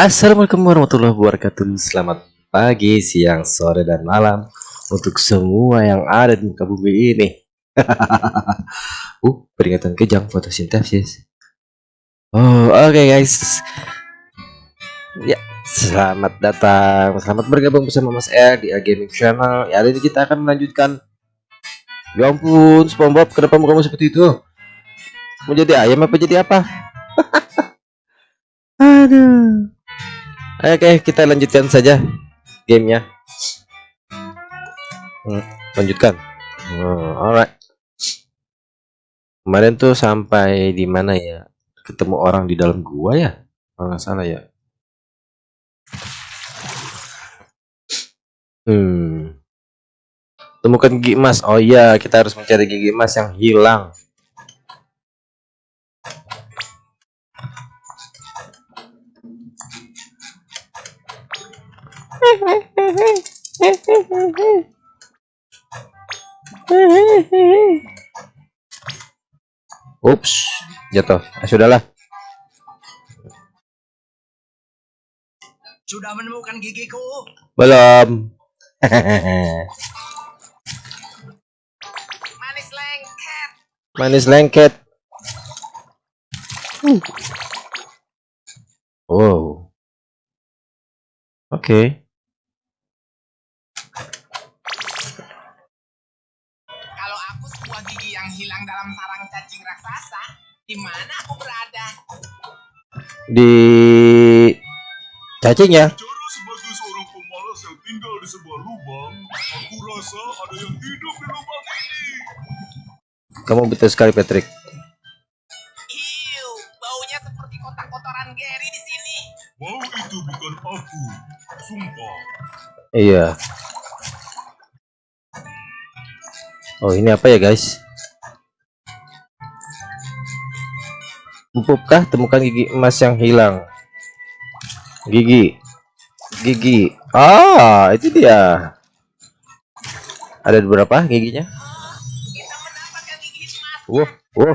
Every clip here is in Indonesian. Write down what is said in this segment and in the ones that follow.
Assalamualaikum warahmatullahi wabarakatuh. Selamat pagi, siang, sore, dan malam Untuk semua yang ada di muka bumi ini. Uh, peringatan kejang fotosintesis. Oh, oke okay guys. Ya, selamat datang. Selamat bergabung bersama Mas R di A Gaming Channel. Ya, hari ini kita akan melanjutkan. Ya ampun, SpongeBob, kenapa kamu seperti itu? Mau jadi ayam apa jadi apa? Aduh Oke, kita lanjutkan saja gamenya. Hmm, lanjutkan. Oh, alright. Kemarin tuh sampai di mana ya? Ketemu orang di dalam gua ya? Kalau nggak salah ya. Hmm. Temukan gigi emas. Oh iya, kita harus mencari gigi emas yang hilang. Ups, jatuh. Ah, sudahlah. Sudah menemukan gigiku? Belum. Manis lengket. Manis lengket. Wow. Oke. Okay. Dalam sarang cacing raksasa, di mana aku berada? Di cacing ya? Cara sebagai seorang pemalas yang tinggal di sebuah lubang, aku rasa ada yang hidup di lubang ini. Kamu betul sekali Patrick. Iu, baunya seperti kotak-kotoran Gary di sini. Bau itu bukan aku, sumpah. Iya. Oh ini apa ya guys? Empupkah temukan gigi emas yang hilang? Gigi, gigi. Ah itu dia. Ada beberapa giginya? Wow, wow.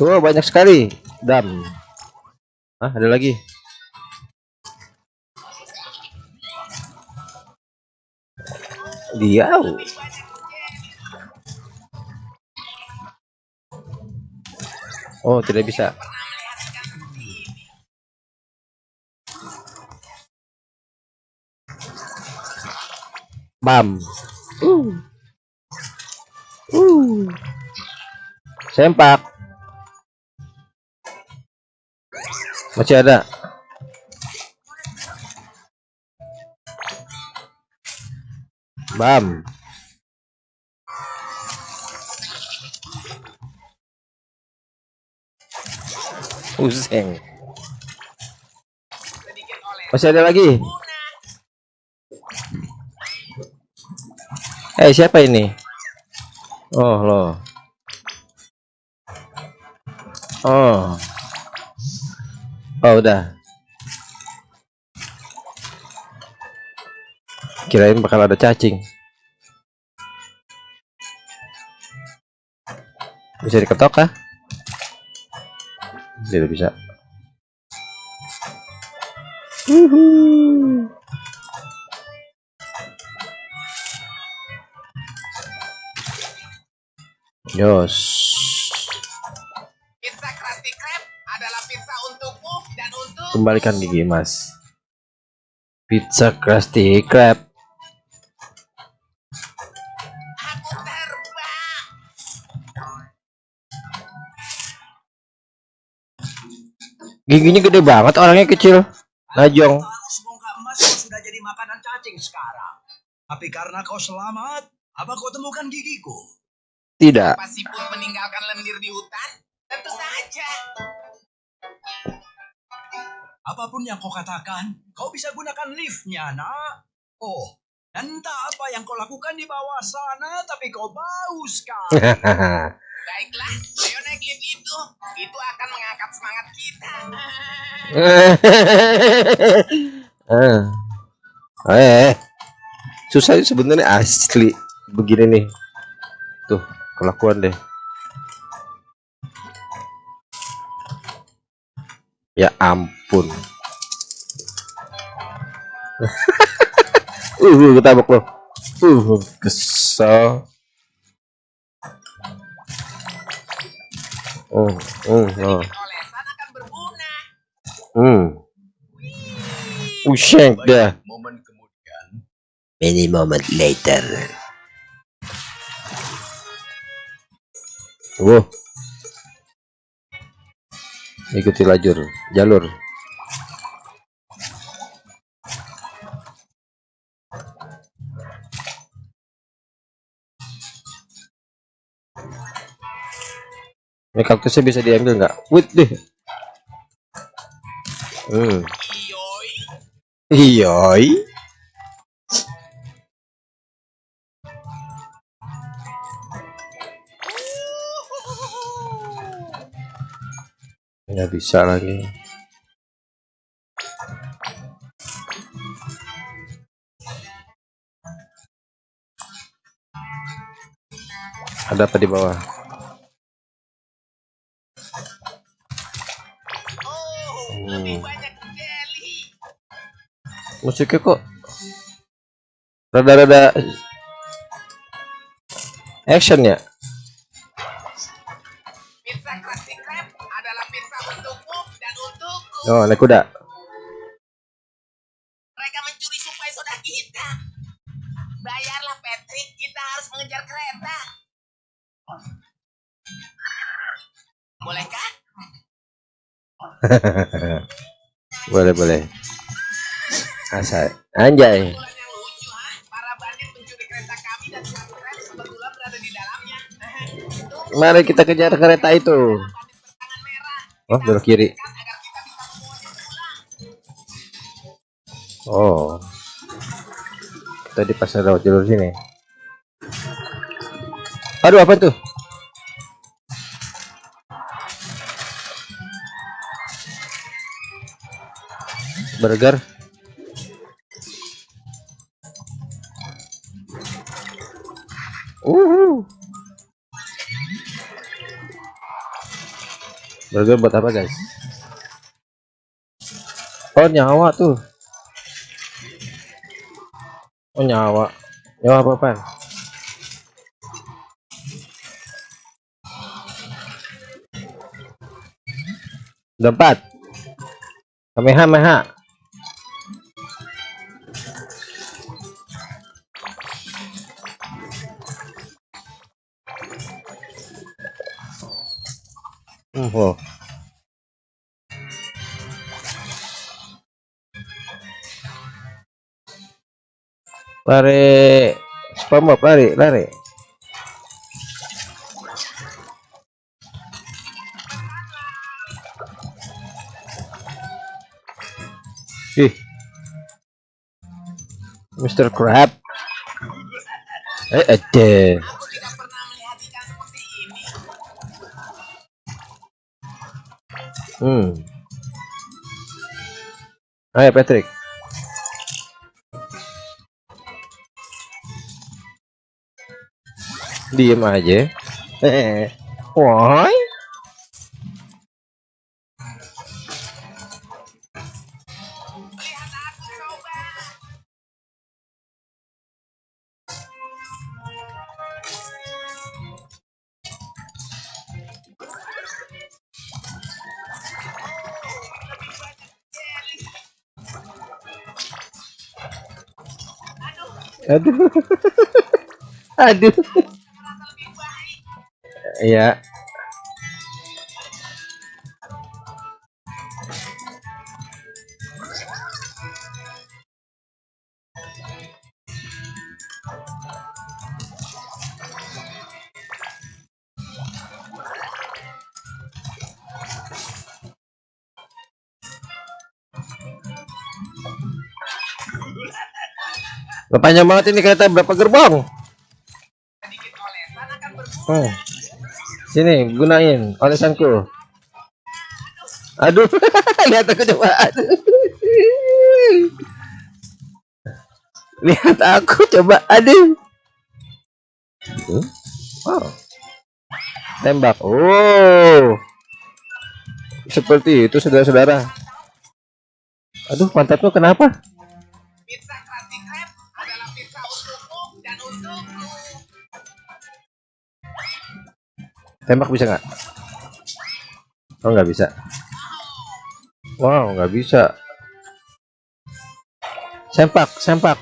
Wow banyak sekali. Dam. Ah ada lagi. Dia. Oh tidak bisa. Bam. Uh. Uh. Sempak. Masih ada. Bam. Oleh Masih ada lagi. Eh, siapa ini? Oh, loh. Oh. Oh, udah. Kirain bakal ada cacing. Bisa diketok kah? Tidak bisa. Uhuh. Yos. Kembalikan gigi emas. Pizza Krusty Krab. aku terbang. Giginya gede banget, orangnya kecil. Najong. Tahu sebongkah emas yang sudah jadi makanan cacing sekarang. Tapi karena kau selamat, apa kau temukan gigiku? Tidak. Pasti pun meninggalkan lendir di hutan? Tentu saja. Apa pun yang kau katakan, kau bisa gunakan liftnya, nak. Oh, dan entah apa yang kau lakukan di bawah sana, tapi kau bau sekali. Baiklah, ayo naik lift itu. Itu akan mengangkat semangat kita. Ah. Eh, susah sebenarnya asli begini nih. Tuh, kelakuan deh. Ya ampun. uh, ketabok lo. Uh, kesel. Oh, oh, oh. Sedikit olesan akan berguna. Hmm. Usyek dah. Momen kemudian, Many moment later. Wow. Ikuti lajur, jalur. Ini kaktusnya bisa diambil nggak? Wait deh. Hmm. Iyoi. Nggak bisa lagi. Ada apa di bawah? Musiknya kok rada-rada action ya? Oh, naik kuda. Mereka mencuri suplai soda kita. Bayarlah Patrick, kita harus mengejar kereta. Bolehkah? boleh, boleh. Asal. Anjay. Di Mari kita kejar kereta itu. Oh, belok kiri. Agar kita bisa membawanya pulang. Oh. Tadi pas lewat jalur sini. Aduh, apa tuh? Burger. Uhu. Burger buat apa, guys? Oh, nyawa tuh. Oh nyawa. Nyawa apa apaan? Udah empat. Kamehameha. Hmm, oh. Lari SpongeBob lari lari. Ih. Mr. Crab. Eh, ada. Hmm. Ayo Patrick. Diem aja. Eh. Aduh. Aduh. Iya. Panjang banget ini kereta berapa berguna. Oh. Sini, gunain olesanku. Aduh, lihat aku coba. Aduh. Lihat aku coba aduh. Hmm? Wow. Tembak. Oh. Seperti itu saudara-saudara. Aduh, pantatmu kenapa? Tembak bisa nggak? Oh, nggak bisa. Wow, nggak bisa. Sempak, sempak.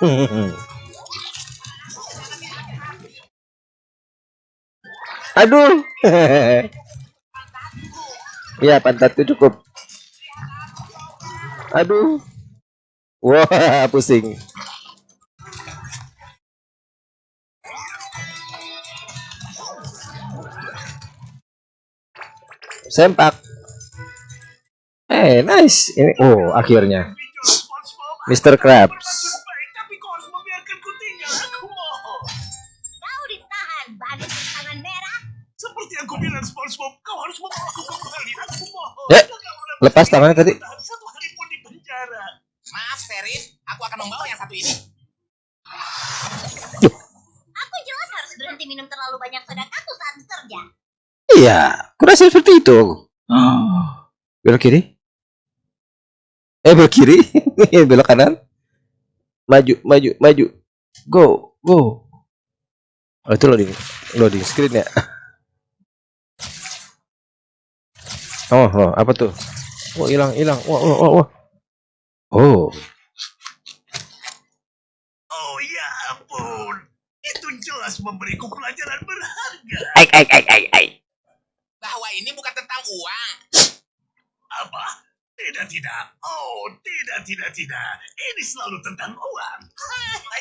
Aduh. Iya, pantatku cukup. Aduh. Wah, pusing. Sempak. Eh, nice. Ini oh, akhirnya. Mr. Krabs. Ya, lepas tangannya tadi. Satu hari pun di penjara. Maaf, Sheriff. Aku akan membawa yang satu ini. Aku jelas harus berhenti minum terlalu banyak soda kaktus saat bekerja. Iya, kurasa seperti itu. Belok kiri. Eh, belok kiri. belok kanan. Maju, maju, maju. Go, go. Oh, itu loading, loading screen ya. Oh, oh, apa tuh? Oh, hilang, hilang. Wah, wah, wah, wah. Oh, Oh ya ampun. Itu jelas memberiku pelajaran berharga. ai, ai, ai, ai, ai. Bahwa ini bukan tentang uang. Apa? Tidak, tidak. Oh, tidak, tidak, tidak. Ini selalu tentang uang.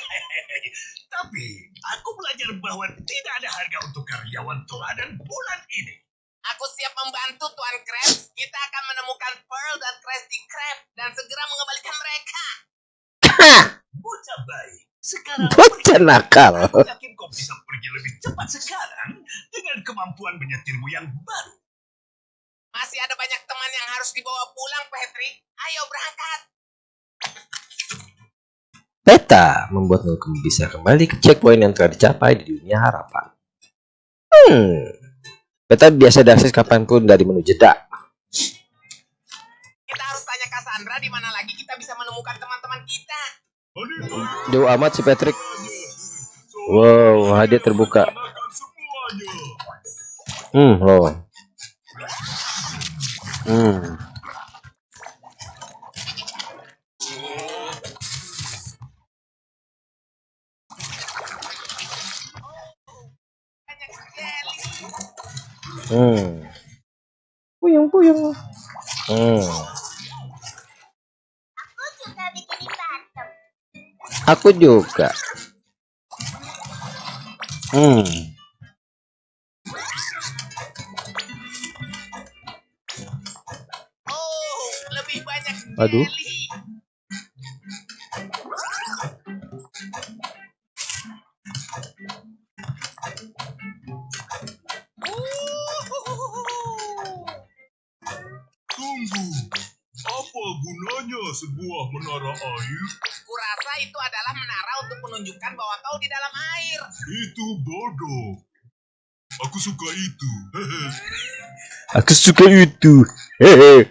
Tapi, aku belajar bahwa tidak ada harga untuk karyawan teladan bulan ini. Aku siap membantu Tuan Krabs. Kita akan menemukan Pearl dan Krusty Krab dan segera mengembalikan mereka. Bocah baik. Sekarang, Bocah nakal. aku yakin kau bisa pergi lebih cepat sekarang dengan kemampuan menyetirmu yang baru. Masih ada banyak teman yang harus dibawa pulang, Patrick. Ayo berangkat. Peta membuatmu bisa kembali ke checkpoint yang telah dicapai di dunia harapan. Hmm. Peta biasa diakses kapan pun dari menu jeda. Kita harus tanya Cassandra di mana lagi kita bisa menemukan teman-teman kita. Jauh amat si Patrick. Wow, hadiah terbuka. Hmm, loh. Hmm. Hmm. Puyung, puyung. Hmm. Aku juga. Hmm. Oh, lebih banyak Aduh. Menara air? Kurasa itu adalah menara untuk menunjukkan bahwa kau di dalam air. Itu bodoh. Aku suka itu. Aku suka itu. Hehe.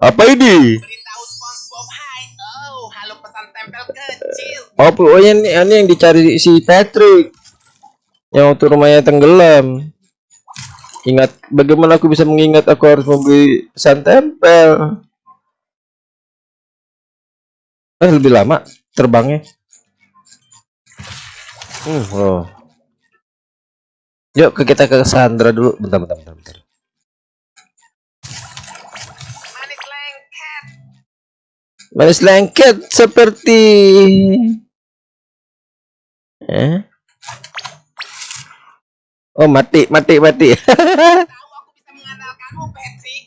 Apa ini? Beritahu SpongeBob Hai. Oh, halo pesan tempel kecil. Oh, pokoknya ini, ini yang dicari si Patrick. Yang waktu rumahnya tenggelam. Ingat, bagaimana aku bisa mengingat aku harus membeli pesan tempel. Eh, lebih lama terbangnya. Hmm, oh. Yuk ke kita ke Sandra dulu. Bentar, bentar, bentar, bentar. Manis lengket. Manis lengket seperti eh? Oh mati mati mati Tahu aku bisa mengandalkanmu, Patrick.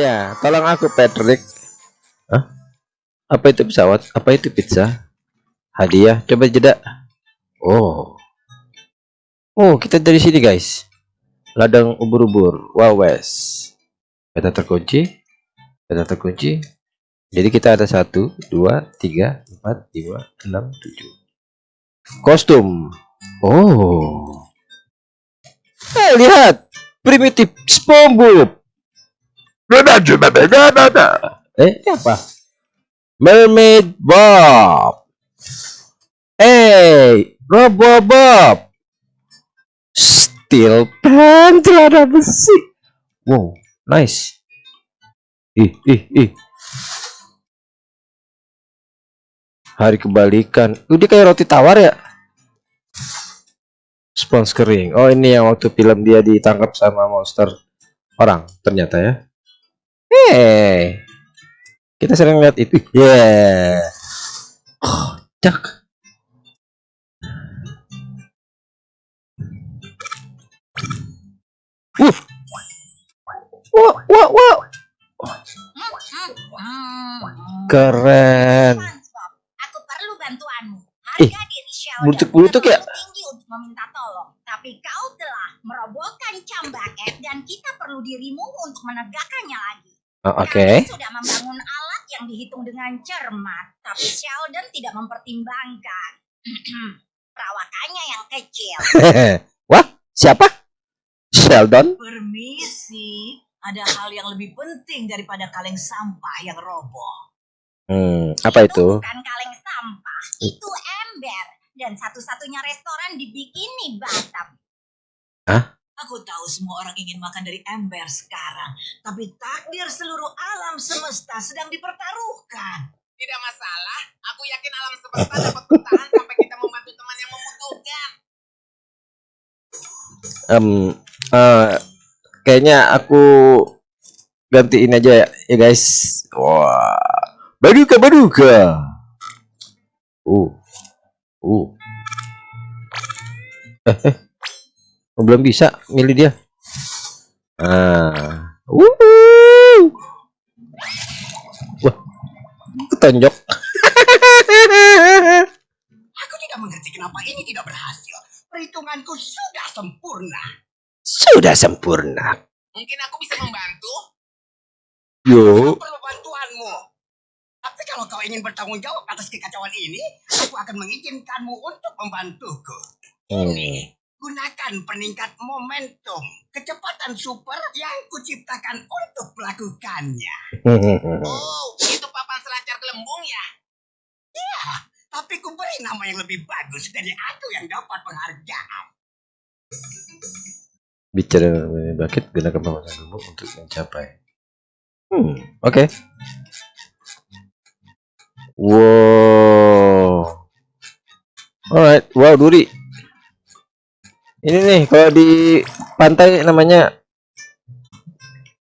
Iya tolong aku Patrick Hah? Apa itu pesawat? Apa itu pizza? Hadiah. Coba jeda. Oh. Oh, kita dari sini, guys. Ladang ubur-ubur. Wow, wes. Peta terkunci. Peta terkunci. Jadi kita ada satu, dua, tiga, empat, lima, enam, tujuh. Kostum. Oh. Eh, lihat. Primitif SpongeBob. Eh, apa? Mermaid Bob. Hey, Robo Bob. Steel Pen celana besi. Wow, nice. Ih, ih, ih. Hari kebalikan. Udah kayak roti tawar ya? Spons kering. Oh, ini yang waktu film dia ditangkap sama monster orang ternyata ya. Hey. Kita sering lihat itu. Yeah. Oh, cak. Uh. Wah, wah, wah. Keren. Aku perlu bantuanmu. Harga diri Sheldon bulutuk-bulutuk ya? tinggi untuk meminta tolong. Tapi kau telah merobohkan cambaket dan kita perlu dirimu untuk menegakkannya lagi. Oh, Oke. Kami sudah membangun yang dihitung dengan cermat, tapi Sheldon tidak mempertimbangkan perawakannya yang kecil. Wah, siapa? Sheldon? Permisi, ada hal yang lebih penting daripada kaleng sampah yang roboh. Hmm, apa itu? bukan kaleng sampah, itu ember. Dan satu-satunya restoran di Bikini Batam. Aku tahu semua orang ingin makan dari ember sekarang, tapi takdir seluruh alam semesta sedang dipertaruhkan. Tidak masalah. Aku yakin alam semesta dapat bertahan sampai kita membantu teman yang membutuhkan. Em, eh, kayaknya aku gantiin aja ya, ya guys. Wah, baduka baduka. Uh, uh. Oh, belum bisa milih dia. Ah, uh. Wah, ketonjok. Aku tidak mengerti kenapa ini tidak berhasil. Perhitunganku sudah sempurna. Sudah sempurna. Mungkin aku bisa membantu. Yo. Aku perlu bantuanmu. Tapi kalau kau ingin bertanggung jawab atas kekacauan ini, aku akan mengizinkanmu untuk membantuku. Hmm. Gunakan peningkat momentum, kecepatan super yang kuciptakan untuk melakukannya. Oh, itu papan selancar gelembung ya? Tapi ku beri nama yang lebih bagus dari aku yang dapat penghargaan. bicara mengenai bucket gunakan pemasangan ilmu untuk mencapai hmm oke wow alright wow duri ini nih kalau di pantai namanya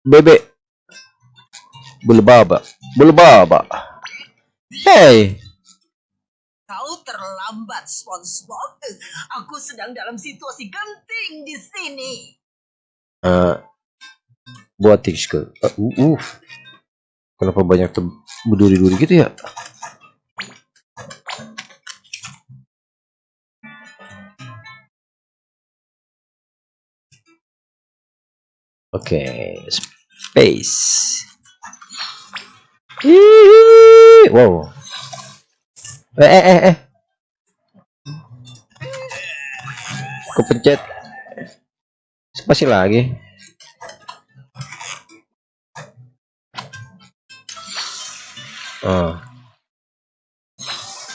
bebek belebaba belebaba hey Kau terlambat, SpongeBob. Aku sedang dalam situasi genting di sini. eh buat ke uh, uh. kenapa banyak berduri-duri gitu ya Oke, okay. space. Wow. Eh eh eh eh. Kepencet. Spasi lagi. Ah. Ah.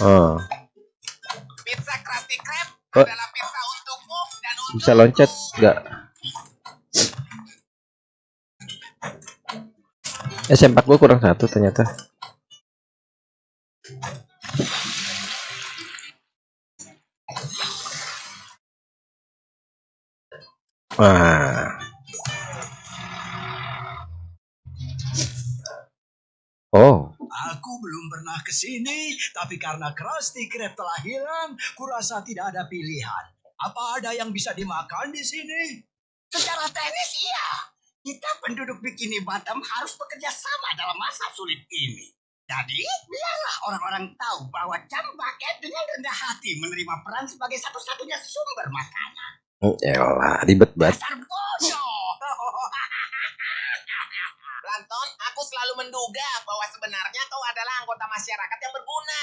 Oh. Oh. Pizza Krabby Krab oh. adalah pizza untukmu dan untuk Bisa loncat enggak? S4 gue kurang satu ternyata Wah. Oh. Aku belum pernah ke sini, tapi karena Krusty Krab telah hilang, kurasa tidak ada pilihan. Apa ada yang bisa dimakan di sini? Secara teknis iya, kita penduduk Bikini Batam harus bekerja sama dalam masa sulit ini. Jadi, biarlah orang-orang tahu bahwa Cambaket dengan rendah hati menerima peran sebagai satu-satunya sumber makanan. Hmm, Elah, ribet banget. Dasar bodoh. Planton, aku selalu menduga bahwa sebenarnya kau adalah anggota masyarakat yang berguna.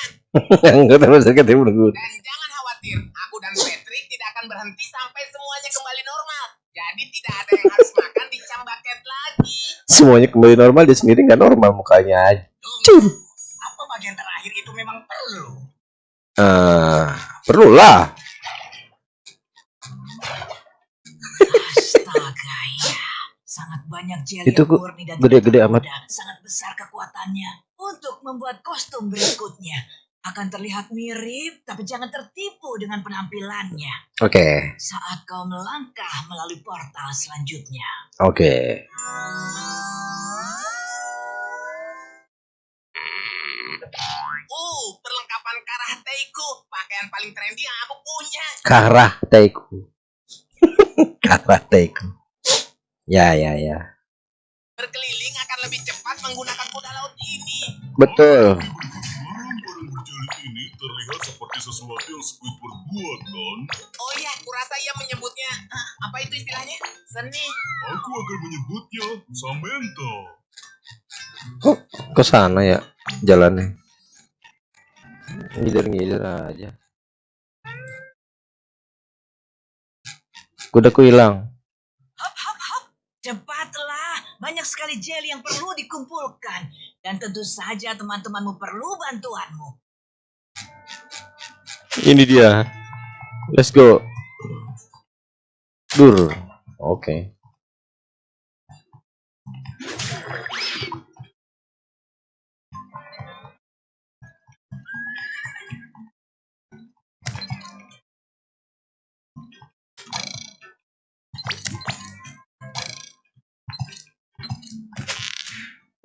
Enggak terus ketemu dulu. Dan jangan khawatir, aku dan Patrick tidak akan berhenti sampai semuanya kembali normal. Jadi tidak ada yang harus makan di cambaket lagi. Semuanya kembali normal dia sendiri nggak normal mukanya. Tunggu. Apa bagian terakhir itu memang perlu? Eh, perlulah. Astaga ya. Sangat banyak jelly Itu murni dan gede-gede amat. Sangat besar kekuatannya. Untuk membuat kostum berikutnya. Akan terlihat mirip, tapi jangan tertipu dengan penampilannya. Oke, Saat kau melangkah melalui portal selanjutnya. oke. Uh, perlengkapan karateku, pakaian paling trendy yang aku punya. Karateku. Karateku. Ya, ya, ya. Berkeliling akan lebih cepat menggunakan kuda laut ini. Betul. Barang-barang berjeli ini terlihat seperti sesuatu yang Squidward buat kan? Oh ya, kurasa ia menyebutnya, ah, apa itu istilahnya? Seni. Aku akan menyebutnya Samantha. Kok ke sana ya jalannya? Ngider-ngider aja. Kudaku hilang. Hop, hop, hop. Cepatlah. Banyak sekali jelly yang perlu dikumpulkan. Dan tentu saja teman-temanmu perlu bantuanmu. Ini dia. Let's go. Dur. Oke.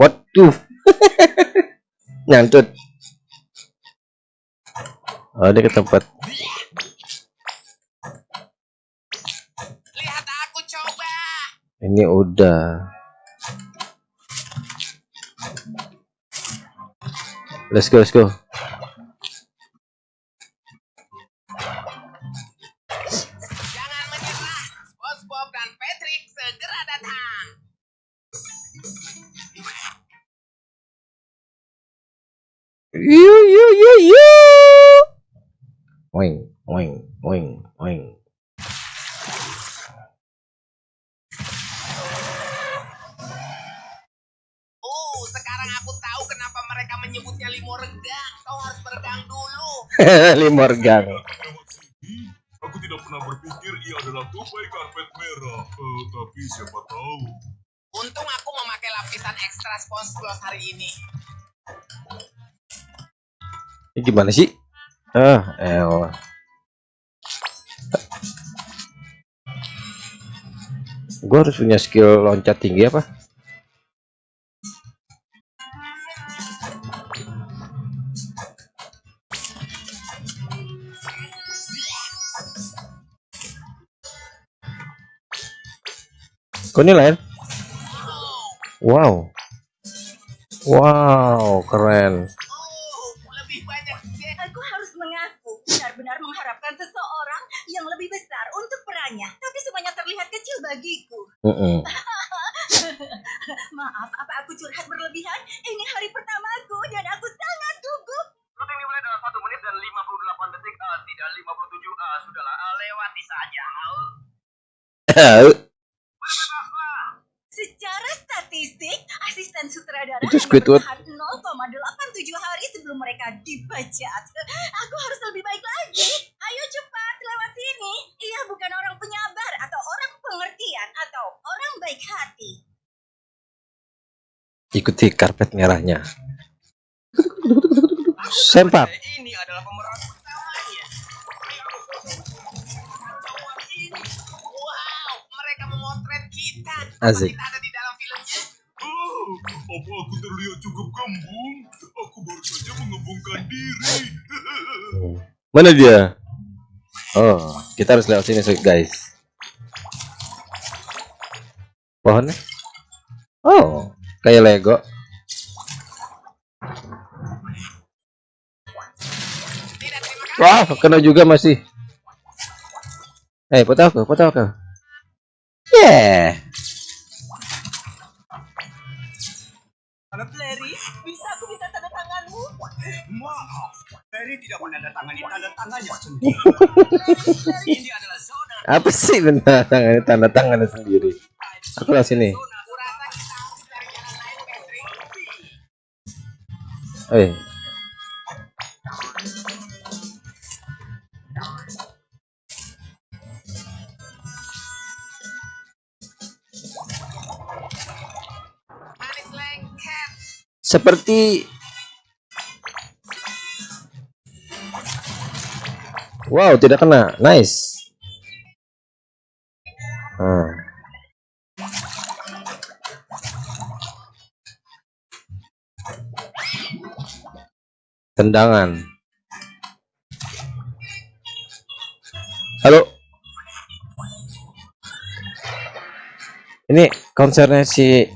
Waduh. Nyantut. Oh, dia ke tempat Lihat aku coba. Ini udah. Let's go, let's go. Jangan menyerah. SpongeBob dan Wing, wing, wing, wing. Uh, sekarang aku tahu kenapa mereka menyebutnya limo regang. Kau harus beregang dulu. Limorgang. Lewat sini, aku tidak pernah berpikir ia adalah tupai karpet merah. Eh, tapi siapa tahu. Untung aku memakai lapisan ekstra SpongeBob hari ini. Ini gimana sih? Ah, elah. Gue harus punya skill loncat tinggi apa? Kok ini lain? Wow. Wow, keren. Oh, lebih banyak jet. Aku harus mengaku, benar-benar mengharapkan seseorang yang lebih besar untuk perannya. Tapi semuanya terlihat kecil bagiku. Mm-mm. Maaf, apa aku curhat berlebihan? Ini hari pertamaku dan aku sangat gugup. Syuting dimulai dalam 1 menit dan 58 detik. Ah, tidak 57. Ah, sudahlah. Ah, lewati saja. Secara statistik, asisten sutradara Itu Squidward. bertahan 0,87 hari sebelum mereka dipecat. Aku harus lebih baik lagi. Ayo cepat lewat sini. Ia bukan orang penyabar atau orang pengertian atau orang baik hati. Ikuti karpet merahnya. Sempak. Ini adalah pemeran Asik. Ada di dalam filmnya. Oh, apa aku terlihat cukup gembung? Aku baru saja mengembungkan diri. Mana dia? Oh, kita harus lewat sini guys. Pohonnya? Oh, kayak Lego. Wah, kena juga masih. Eh, foto aku, foto aku. Yeah. Larry, Bisa aku minta tanda tanganmu? maaf. Larry tidak menandatangani tanda tangannya sendiri. Ini adalah zona Apa sih tanda tangan tanda tangannya sendiri? Aku lah sini. Eh, seperti Wow, tidak kena. Nice. Hmm. Tendangan. Halo. Ini konsernya si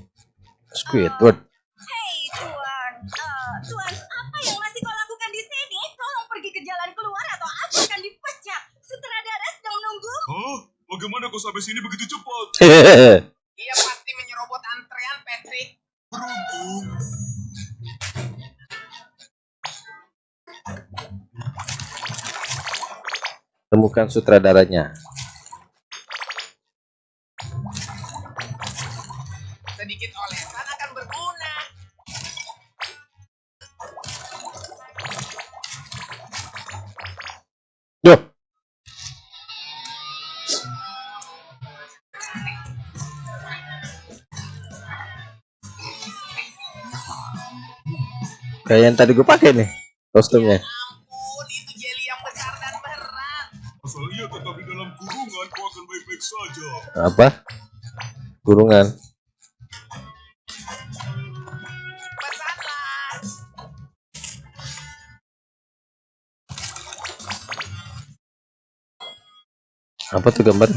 Squidward. Hei Tuan, Eh, Tuan, apa yang masih kau lakukan di sini? Tolong pergi ke jalan keluar atau aku akan dipecat. Sutradara sedang menunggu. Hah? Bagaimana kau sampai sini begitu cepat? Dia pasti menyerobot antrean, Patrick. Beruntung. Temukan sutradaranya. Kayak yang tadi gue pakai nih kostumnya. Ampun, itu jeli yang besar dan berat. Asal ia tetap di dalam kurungan, kau akan baik-baik saja. Apa? Kurungan. Pesanlah. Apa tuh gambar?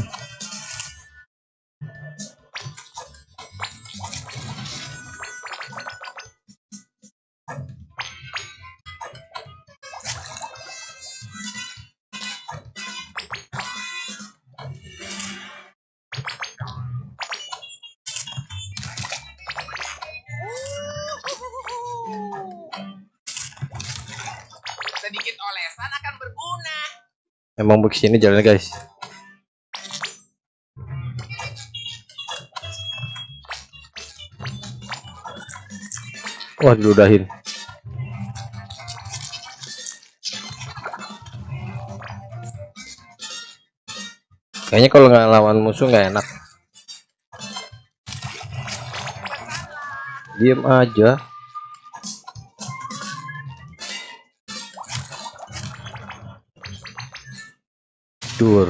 Emang begini jalannya guys. Wah diludahin. Kayaknya kalau nggak lawan musuh nggak enak. Diem aja. Dur.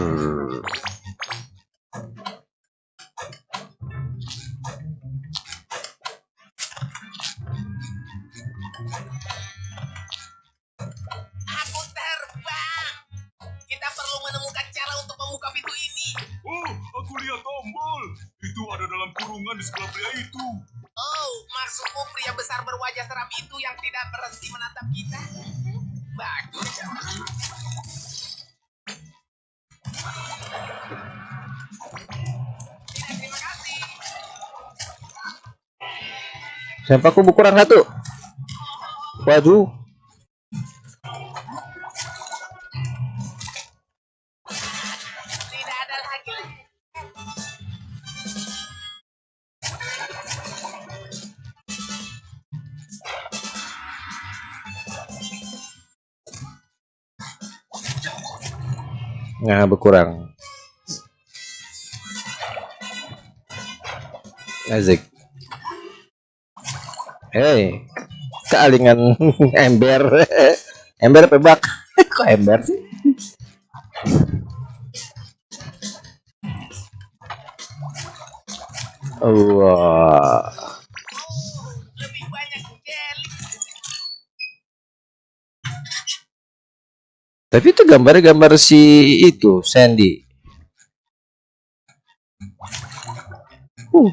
Sampahku kurang satu. Waduh. Nah, berkurang. Asik. Hei, kealingan ember. ember pebak. Kok ember sih? Wah. Tapi itu gambar-gambar si itu Sandy. Uh,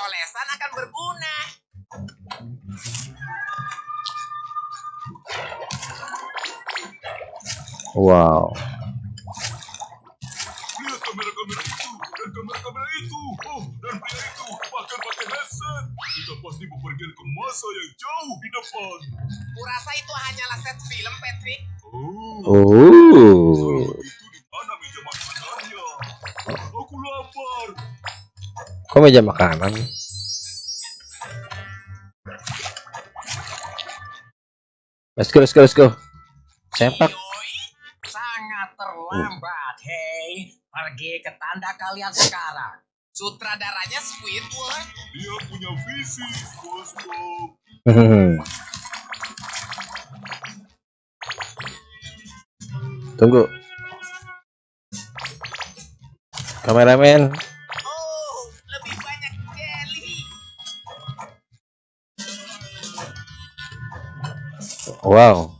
olesan akan berguna. Wow. Lihat kamera-kamera itu, dan kamera-kamera itu, oh, dan pria itu bahkan pakai headset. Kita pasti bepergian ke masa yang jauh di depan. Kurasa itu hanyalah set film, Patrick. Oh. oh. Kok meja makanan? Let's go, let's go, let's go. Sempak. Yoi, sangat terlambat, hei. Pergi ke tanda kalian sekarang. Sutradaranya Squidward. Dia punya visi, Bos Bob. Tunggu. Kameramen. Wow.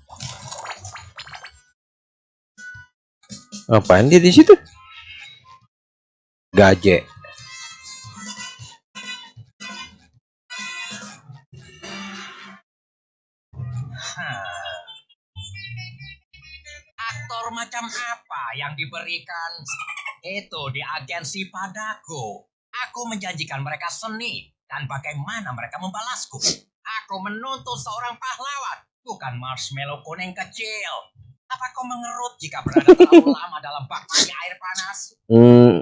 Ngapain dia di situ? Gaje. Aktor macam apa yang diberikan itu di agensi padaku. Aku menjanjikan mereka seni dan bagaimana mereka membalasku. Aku menuntut seorang pahlawan, bukan marshmallow kuning kecil. Apa kau mengerut jika berada terlalu lama dalam bak mandi air panas? Hmm.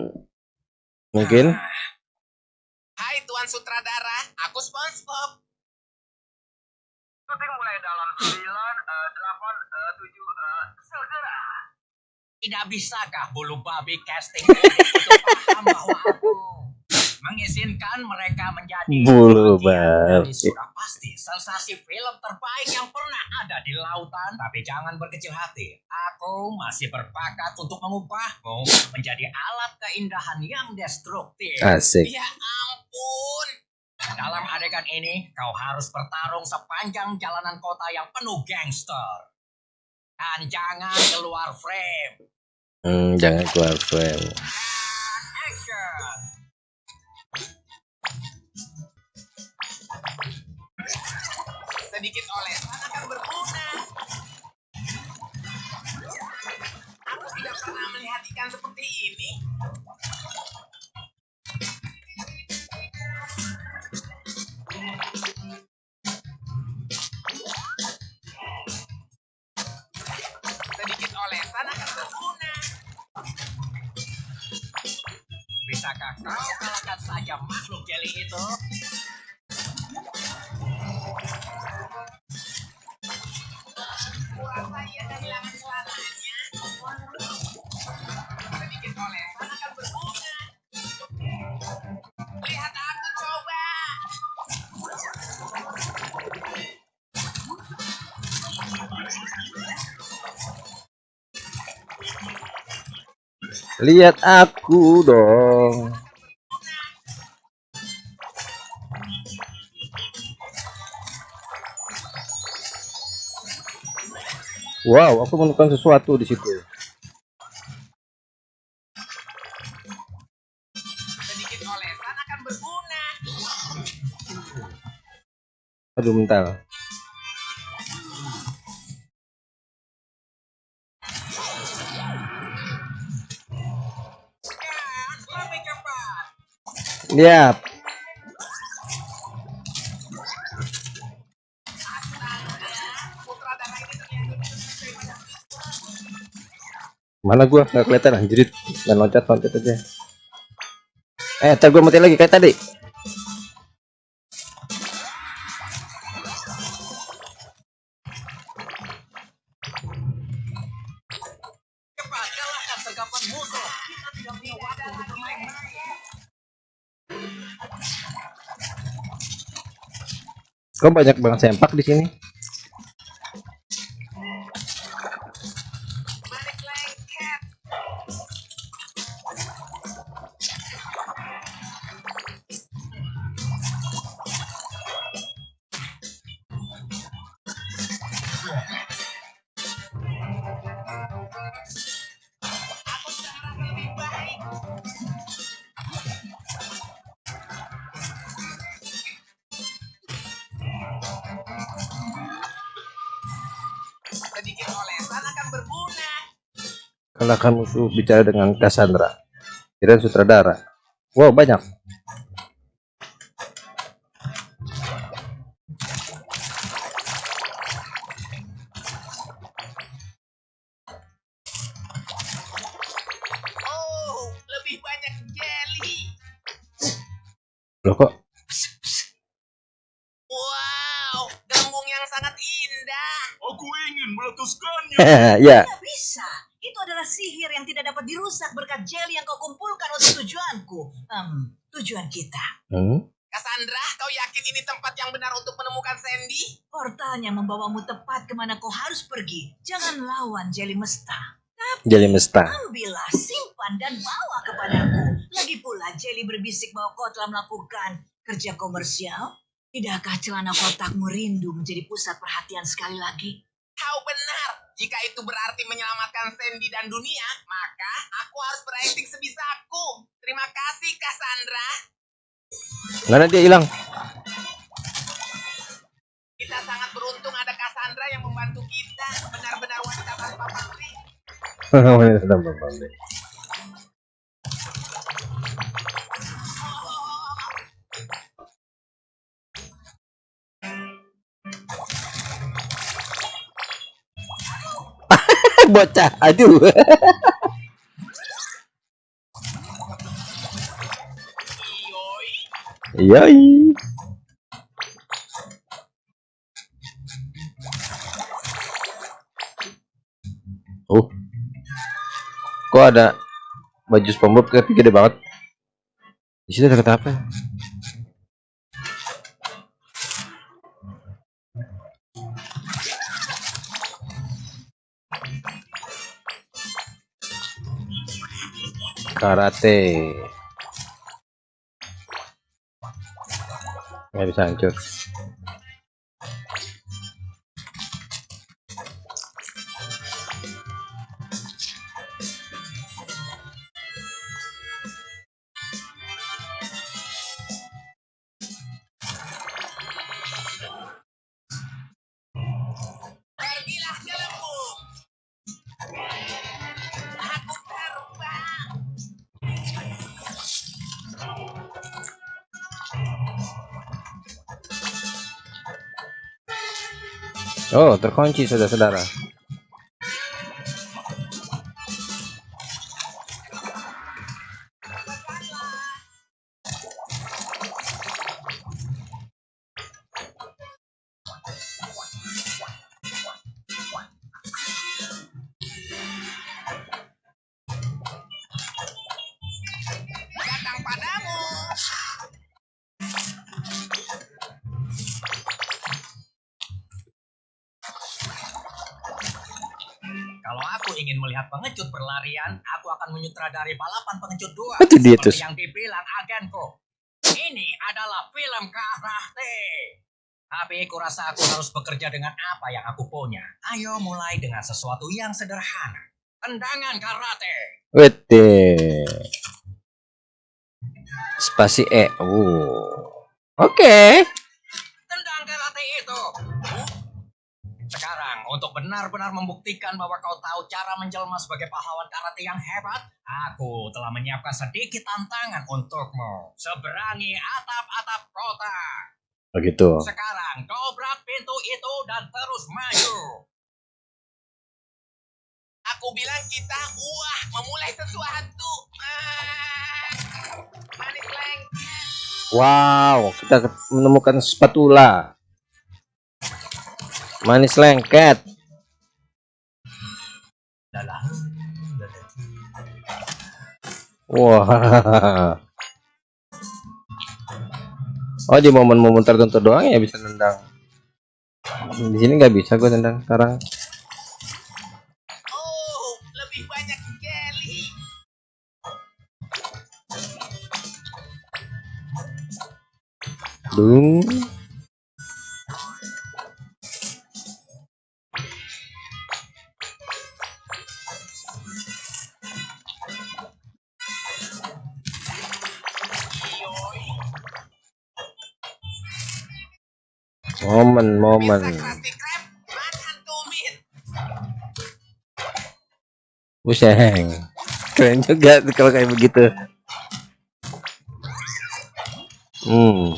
Mungkin. Ah, Hai Tuan Sutradara, aku SpongeBob. Syuting mulai dalam 9, eh, 8, eh, 7, eh, segera. Tidak bisakah bulu babi casting itu paham bahwa aku mengizinkan mereka menjadi Bulu dari sudah pasti sensasi film terbaik yang pernah ada di lautan. Tapi jangan berkecil hati, aku masih berbakat untuk mengubahmu menjadi alat keindahan yang destruktif. Asik. Ya ampun. Dalam adegan ini, kau harus bertarung sepanjang jalanan kota yang penuh gangster. Dan jangan keluar frame. Hmm, jangan keluar frame. Action! Sedikit olesan akan berguna. Aku tidak pernah melihat ikan seperti ini. Sedikit olesan akan berguna. Bisakah kau kalahkan saja makhluk jeli itu? Lihat aku dong. Wow, aku menemukan sesuatu di situ. Sedikit olesan akan berguna. Aduh, bentar. Ternyata Mana gua nggak kelihatan anjrit. Dan loncat loncat aja. Eh, ntar gua mati lagi kayak tadi. Kok banyak banget sempak di sini? Kalahkan musuh bicara dengan Cassandra kirain sutradara wow banyak Oh, lebih banyak jelly. loh kok Wow, gembung yang sangat indah. Aku ingin meletuskannya. ya Tidak bisa. Itu adalah sihir yang dirusak berkat jelly yang kau kumpulkan untuk tujuanku. Hmm, tujuan kita. hmm? Cassandra, kau yakin ini tempat yang benar untuk menemukan Sandy? Portalnya membawamu tepat ke mana kau harus pergi. Jangan lawan jelly mesta. jadi mesta Ambillah, simpan dan bawa kepadaku. Lagi pula jelly berbisik bahwa kau telah melakukan kerja komersial. Tidakkah celana kotakmu rindu menjadi pusat perhatian sekali lagi? Kau benar. Jika itu berarti menyelamatkan Sandy dan dunia, maka aku harus berakting sebisaku. Terima kasih, Cassandra. mana dia hilang Kita sangat beruntung ada Cassandra yang membantu kita. Benar-benar wanita tanpa pamrih. Wanita tanpa pamrih. Bocah. Aduh. Yoi. oh. Kok ada baju SpongeBob? Tapi gede banget. Di situ ada kata apa karate. Nggak bisa hancur oh terkunci saudara-saudara akan menyutradari balapan pengecut dua. Itu dia tuh. yang dibilang agenku. Ini adalah film karate. Tapi kurasa aku harus bekerja dengan apa yang aku punya. Ayo mulai dengan sesuatu yang sederhana. Tendangan karate. Wete. Spasi E. Oh. Oke. Tendang karate itu. Sekarang, untuk benar-benar membuktikan bahwa kau tahu cara menjelma sebagai pahlawan karate yang hebat, aku telah menyiapkan sedikit tantangan untukmu. Seberangi atap-atap kota. Begitu. Sekarang, dobrak pintu itu dan terus maju. Aku bilang kita wah memulai sesuatu. Ah, manis lengket. Wow, kita menemukan spatula. Manis lengket. Wah. Oh di momen-momen tertentu doang ya bisa nendang. Di sini nggak bisa gue nendang sekarang. Oh, lebih banyak jelly. Dung. Momen, momen. Buseng. Keren juga kalau kayak begitu. Hmm.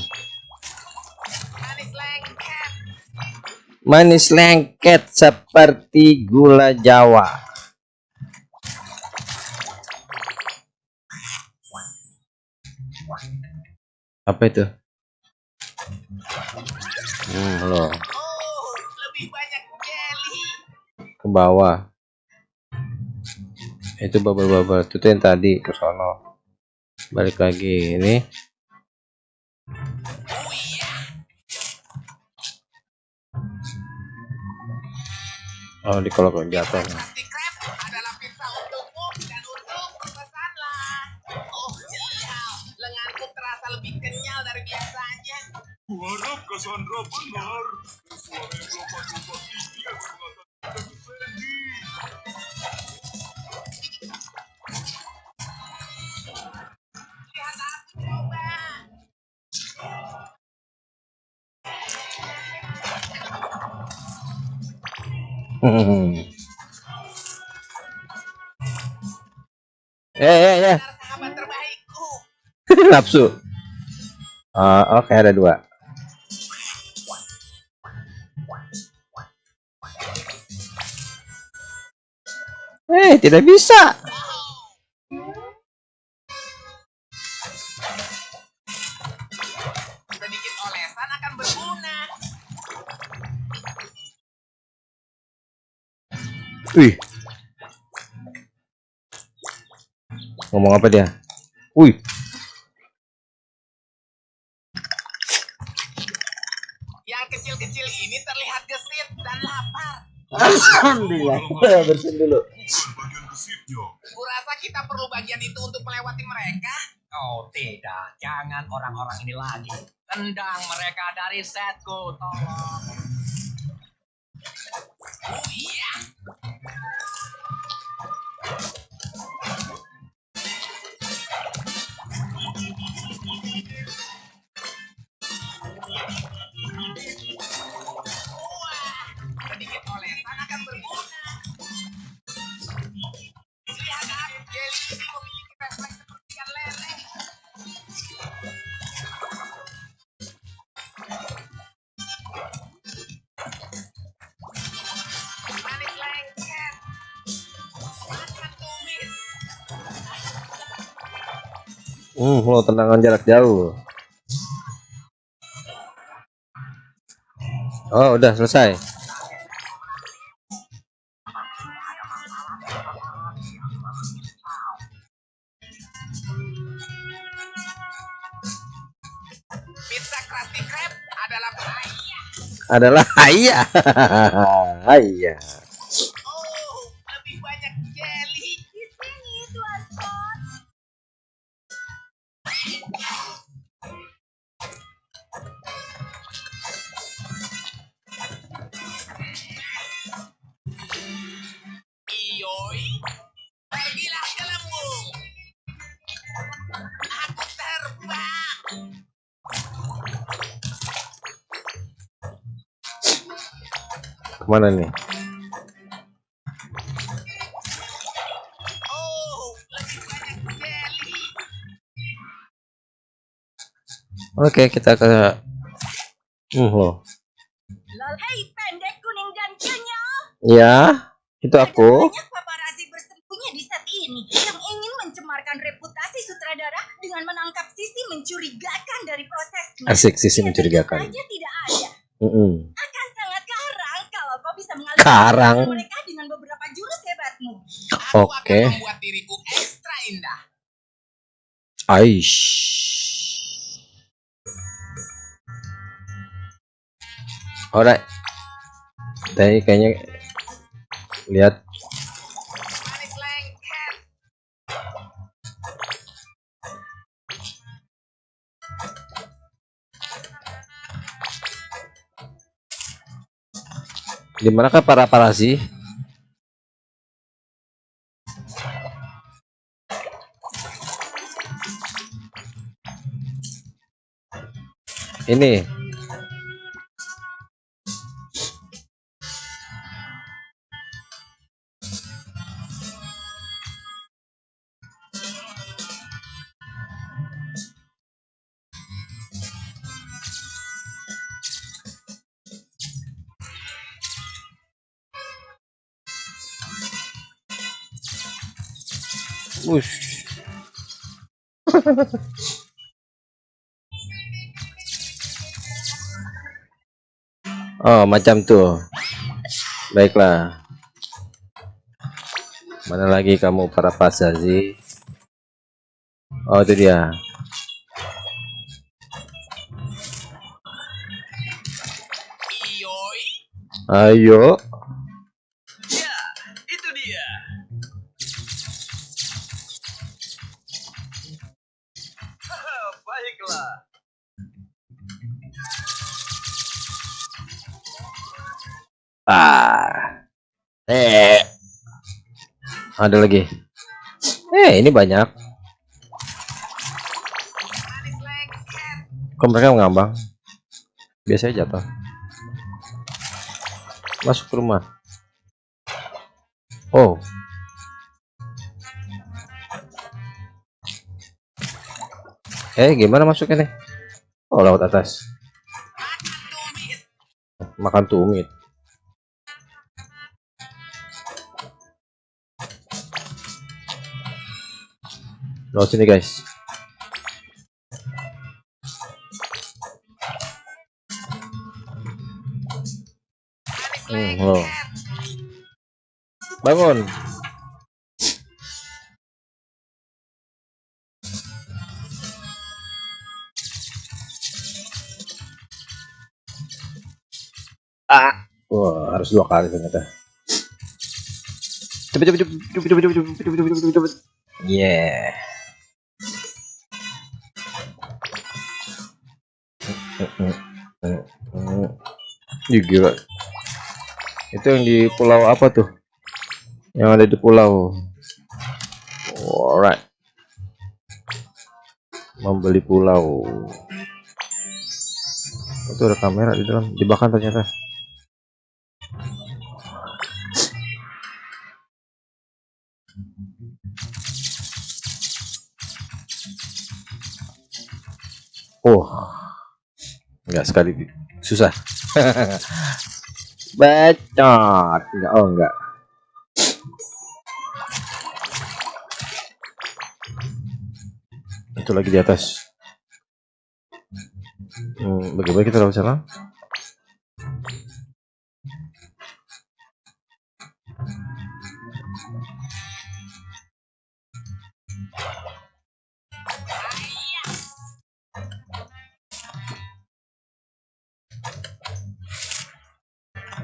Manis lengket seperti gula Jawa. Apa itu? Hmm, loh, Oh, lebih banyak jelly. ke bawah. Itu bubble-bubble itu yang tadi ke sono. Balik lagi ini. Oh iya. Oh, di kalau jatuh. Kuharap Cassandra benar. Akan mengatakan ke Sandy. Lihat aku coba. Hmm. Eh, eh, eh. Benar sahabat terbaikku. Nafsu. Ah, oke ada dua. Eh, tidak bisa. Sedikit olesan akan berguna. Wih. Ngomong apa dia? Wih. Yang kecil-kecil ini terlihat gesit dan lapar. Alhamdulillah. Bersin dulu. Gesitnya. Kurasa kita perlu bagian itu untuk melewati mereka. Oh tidak, jangan orang-orang ini lagi. Tendang mereka dari setku, tolong. Oh iya. Lo tendangan jarak jauh. Oh, udah selesai. Adalah. Adalah ayah. Ayah. Ke mana nih? Oke, kita ke kenyal. Ya, itu aku. banyak paparazi bersembunyi di set ini yang ingin mencemarkan reputasi sutradara dengan menangkap sisi mencurigakan dari prosesnya. Asik sisi mencurigakan. tidak ada. Mm-mm. Akan sangat karang kalau kau bisa mengalihkan Karang. mereka dengan beberapa jurus hebatmu. Aku Oke. akan membuat diriku ekstra indah. Aish. Alright. Tadi kayaknya lihat di manakah para para sih? Ini oh, macam tuh. Baiklah. Mana lagi kamu para pasazi? Oh, itu dia. Ayo. Ah. Eh. Ada lagi. Eh, ini banyak. Kok mereka ngambang? Biasanya jatuh. Masuk ke rumah. Oh. Eh, gimana masuknya nih? Oh, lewat atas. Makan tumit. Lewat sini, guys. Hmm, loh. Bangun. Ah. Wah, harus dua kali ternyata. Cepet cepet cepet cepet cepet cepet cepet cepet cepet cepet cepet. Yeah. Ih, gila. Itu yang di pulau apa tuh? Yang ada di pulau. Alright. Membeli pulau. Itu ada kamera di dalam, jebakan ternyata. Oh, enggak sekali susah. Bacot. Enggak, oh enggak. Itu lagi di atas. Hmm, bagaimana kita dapat sana?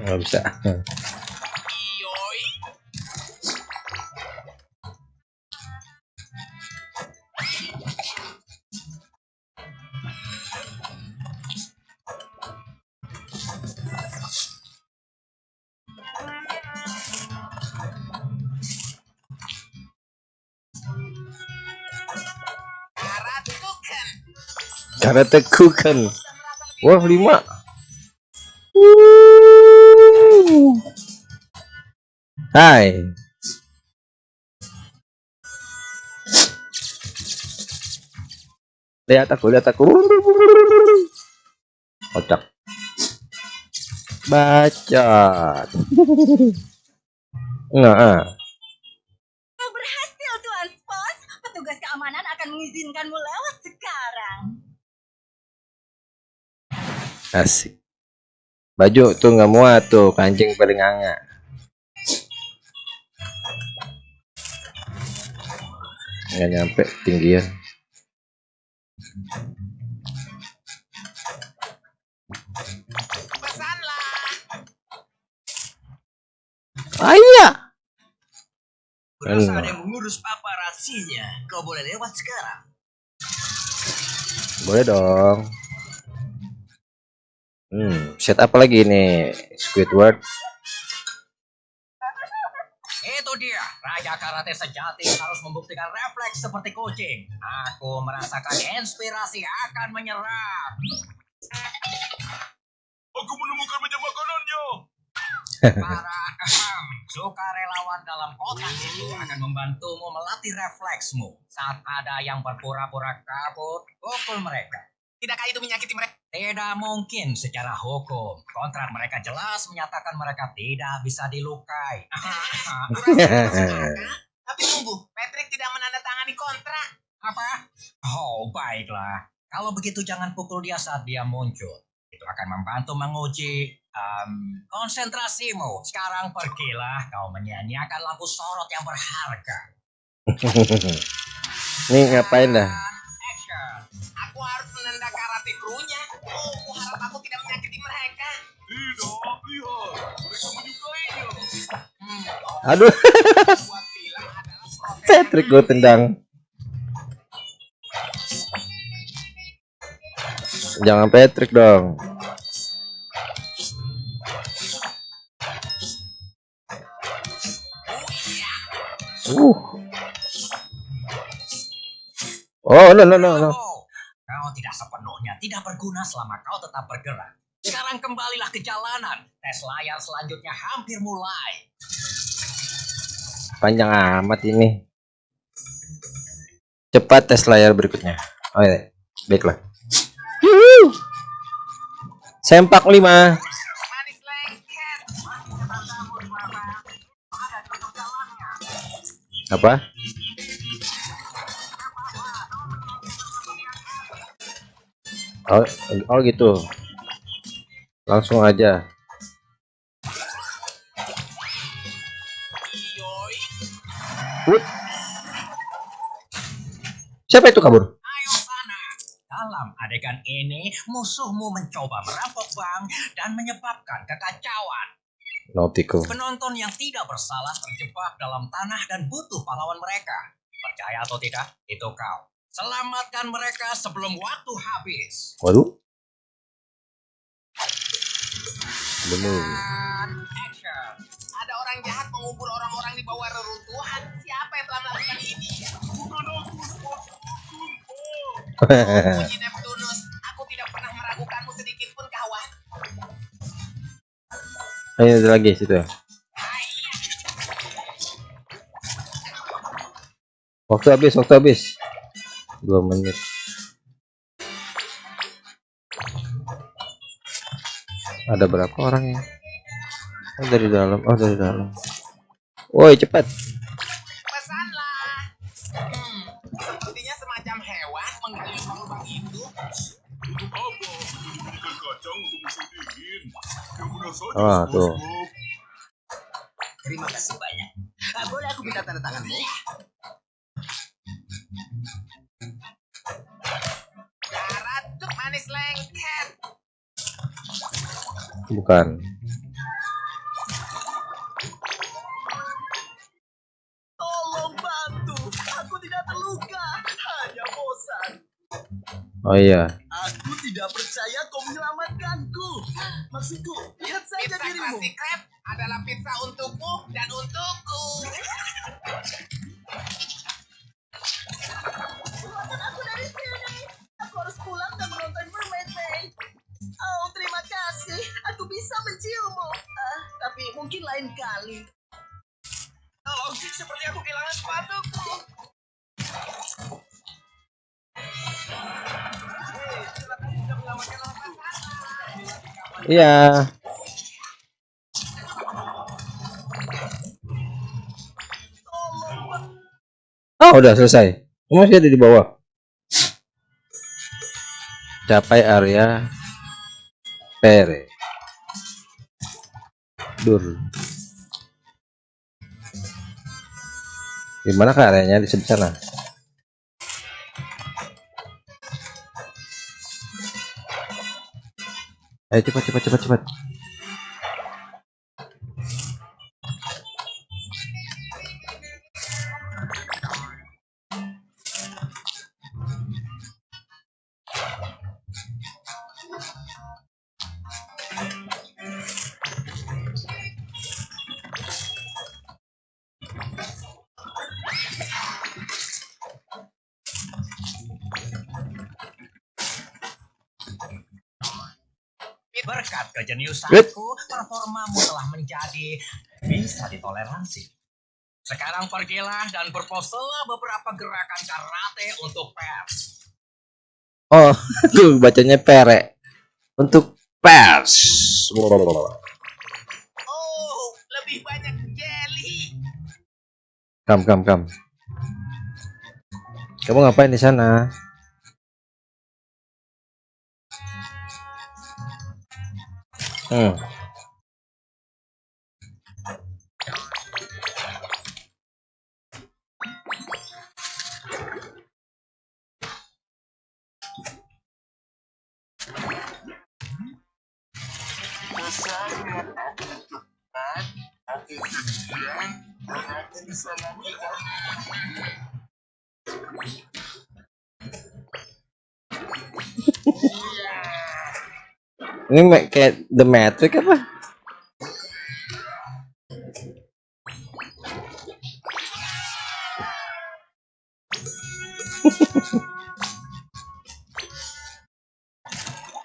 nggak bisa. Hmm. Karate Kuken. Wah, lima. Hai. Lihat aku, lihat aku. Kocak. Bacot. Nah, Kau berhasil, Tuan Spot. Petugas keamanan akan mengizinkanmu lewat sekarang. asik. Baju tuh nggak muat tuh, kancing paling hangat. Nggak nyampe tinggian. Pesanlah. Ayah. Berasa Hmm. ada yang mengurus paparasinya. Kau boleh lewat sekarang. Boleh dong. Hmm, set apa lagi nih? Squidward. Raja Karate sejati harus membuktikan refleks seperti kucing. Aku merasakan inspirasi akan menyerang. Aku menemukan meja makanannya. Para ahem, sukarelawan dalam kotak itu akan membantumu melatih refleksmu. Saat ada yang berpura-pura kabur, pukul mereka. Tidakkah itu menyakiti mereka? Tidak mungkin secara hukum. Kontrak mereka jelas menyatakan mereka tidak bisa dilukai. Tapi tunggu, Patrick tidak menandatangani kontrak. Apa? Oh, baiklah. Kalau begitu jangan pukul dia saat dia muncul. Itu akan membantu menguji em, konsentrasimu. Sekarang pergilah kau menyanyiakan lampu sorot yang berharga. Nih ngapain dah? Action. Aku harus menenda karate krunya. Oh, aku harap aku tidak menyakiti mereka. Tidak, lihat. Mereka menyukainya. Hmm, Aduh. Patrick gue tendang. Jangan Patrick dong. Uh. Oh, no, no, no, no. Kau tidak sepenuhnya tidak berguna selama kau tetap bergerak. Sekarang kembalilah ke jalanan. Tes layar selanjutnya hampir mulai. Panjang amat ini. Cepat tes layar berikutnya. Oh iya, baiklah. Sempak 5. Manis lengket. Apa? Oh, oh gitu. Langsung aja. Wut. Siapa itu kabur? Dalam adegan ini, musuhmu mencoba merampok bank dan menyebabkan kekacauan. Nautico. Penonton yang tidak bersalah terjebak dalam tanah dan butuh pahlawan mereka. Percaya atau tidak, itu kau. Selamatkan mereka sebelum waktu habis. Waduh. Bener. Action. ada orang jahat mengubur orang-orang di bawah reruntuhan. Siapa yang telah melakukan ini? Puji Neptunus, aku tidak pernah meragukanmu sedikit pun kawan. Ayo ada lagi situ. Waktu habis, waktu habis. Dua menit. Ada berapa orang ya? Oh dari dalam, oh dari dalam. Woi cepat. Ah, tuh. Terima kasih banyak. Ah, boleh aku minta tanda tanganmu? Lengket. Bukan. Tolong bantu. Aku tidak terluka. Hanya bosan. Oh iya. Aku tidak percaya kau menyelamatkanku. Maksudku, lihat saja Pizza dirimu. Krusty Krab adalah pizza untukmu dan untukku. bisa menciummu. Ah, tapi mungkin lain kali. Tolong, seperti aku kehilangan sepatuku. Iya. Oh udah selesai. Masih ada di bawah. Capai area Pere. Dur. Gimana ke areanya di sebelah sana? Ayo cepat cepat cepat cepat. Kejeniusanku, performamu telah menjadi bisa ditoleransi. Sekarang pergilah dan berposelah beberapa gerakan karate untuk pers. Oh, tuh bacanya pere. Untuk pers. Oh, lebih banyak jelly. Kam kam kam. Kamu ngapain di sana? Hmm. Ini kayak The Matrix apa?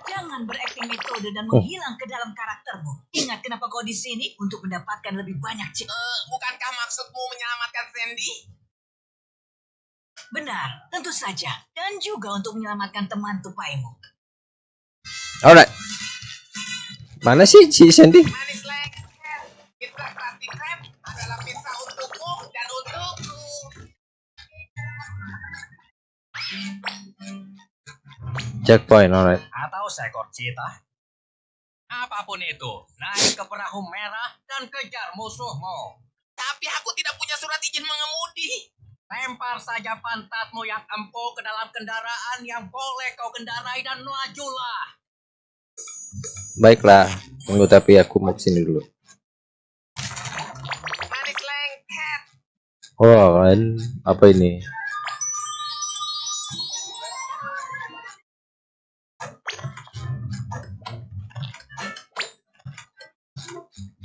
Jangan berakting metode dan menghilang ke dalam karaktermu. Ingat kenapa kau di sini untuk mendapatkan lebih banyak cek. Eh, bukankah maksudmu menyelamatkan Sandy? Benar, tentu saja. Dan juga untuk menyelamatkan teman tupaimu. Alright. Mana sih si Sandy? Checkpoint, alright. Atau seekor cita. Apa pun itu, naik ke perahu merah dan kejar musuhmu. Tapi aku tidak punya surat izin mengemudi. Lempar saja pantatmu yang empuk ke dalam kendaraan yang boleh kau kendarai dan majulah. Baiklah. Tunggu tapi aku mau ke sini dulu. Oh, kan apa ini?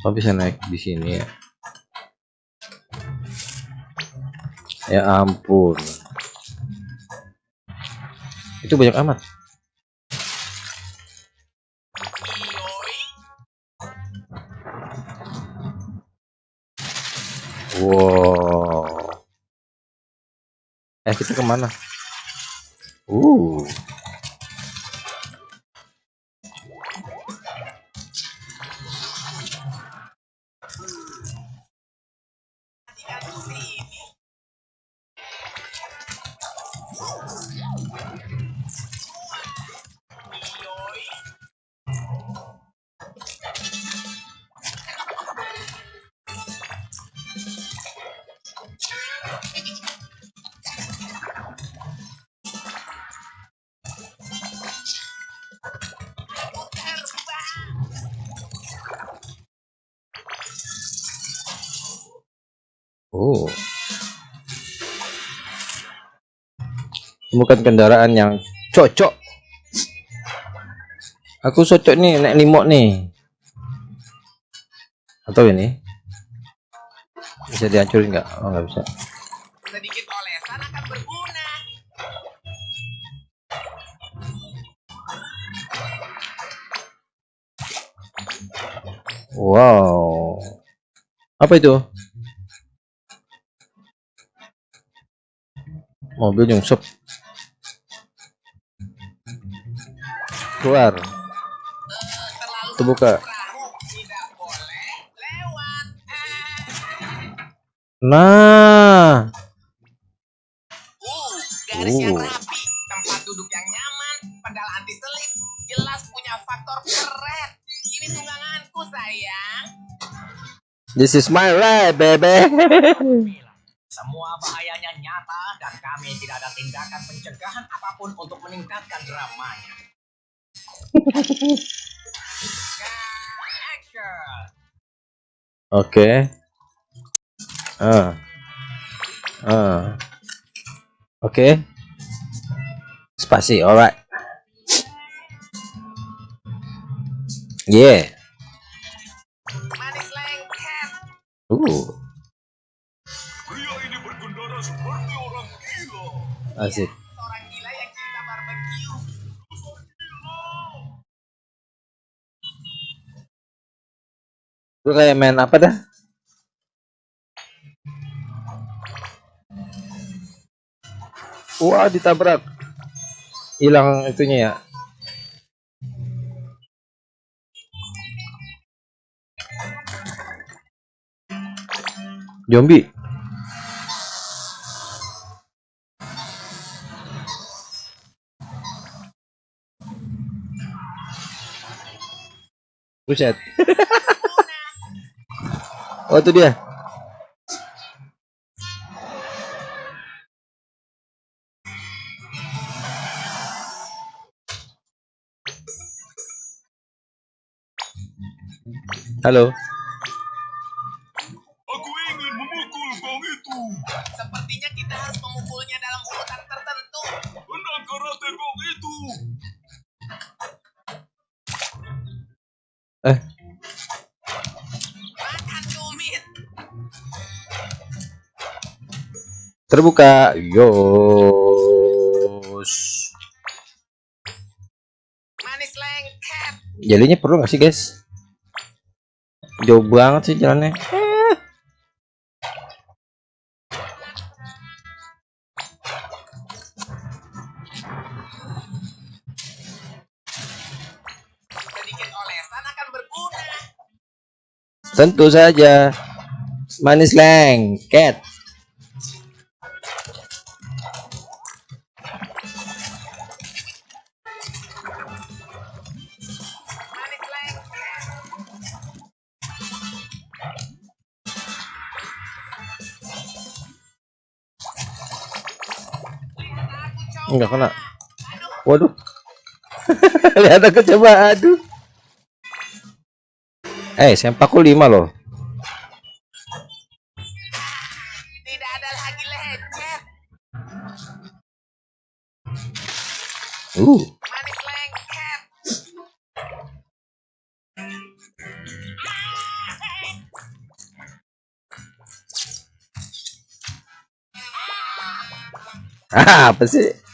Oh bisa naik di sini ya? Ya ampun. Itu banyak amat. Wow. Eh kita ke mana? Uh. Bukan kendaraan yang cocok. Aku cocok nih naik limok nih. Atau ini? Bisa dihancurin nggak? Oh nggak bisa. Sedikit olesan akan berguna. Wow. Apa itu? Mobil nyungsep. Keluar. Terlalu Itu buka. perahu tidak boleh lewat. Eh. Nah. Uh, garis yang rapi, tempat duduk yang nyaman, pedal anti selip, jelas punya faktor keren. Ini tungganganku sayang. This is my ride, baby. Semua bahayanya nyata dan kami tidak ada tindakan pencegahan apa pun untuk meningkatkan dramanya. Oke. Ah. Ah. Oke. Spasi, alright. Yeah. Uh, asik. Gue kayak main apa dah? Wah, ditabrak. Hilang itunya ya. Zombie. Buset. oh itu dia. Halo. Terbuka. Yos. Manis lengket. Jelinya perlu nggak sih guys? Jauh banget sih jalannya. Tentu saja. Manis lengket. Enggak kena. Aduh, Waduh. Lihat aku coba aduh. Eh, sempaku 5 loh. tidak ada lagi lecet. Uh, ah, apa sih?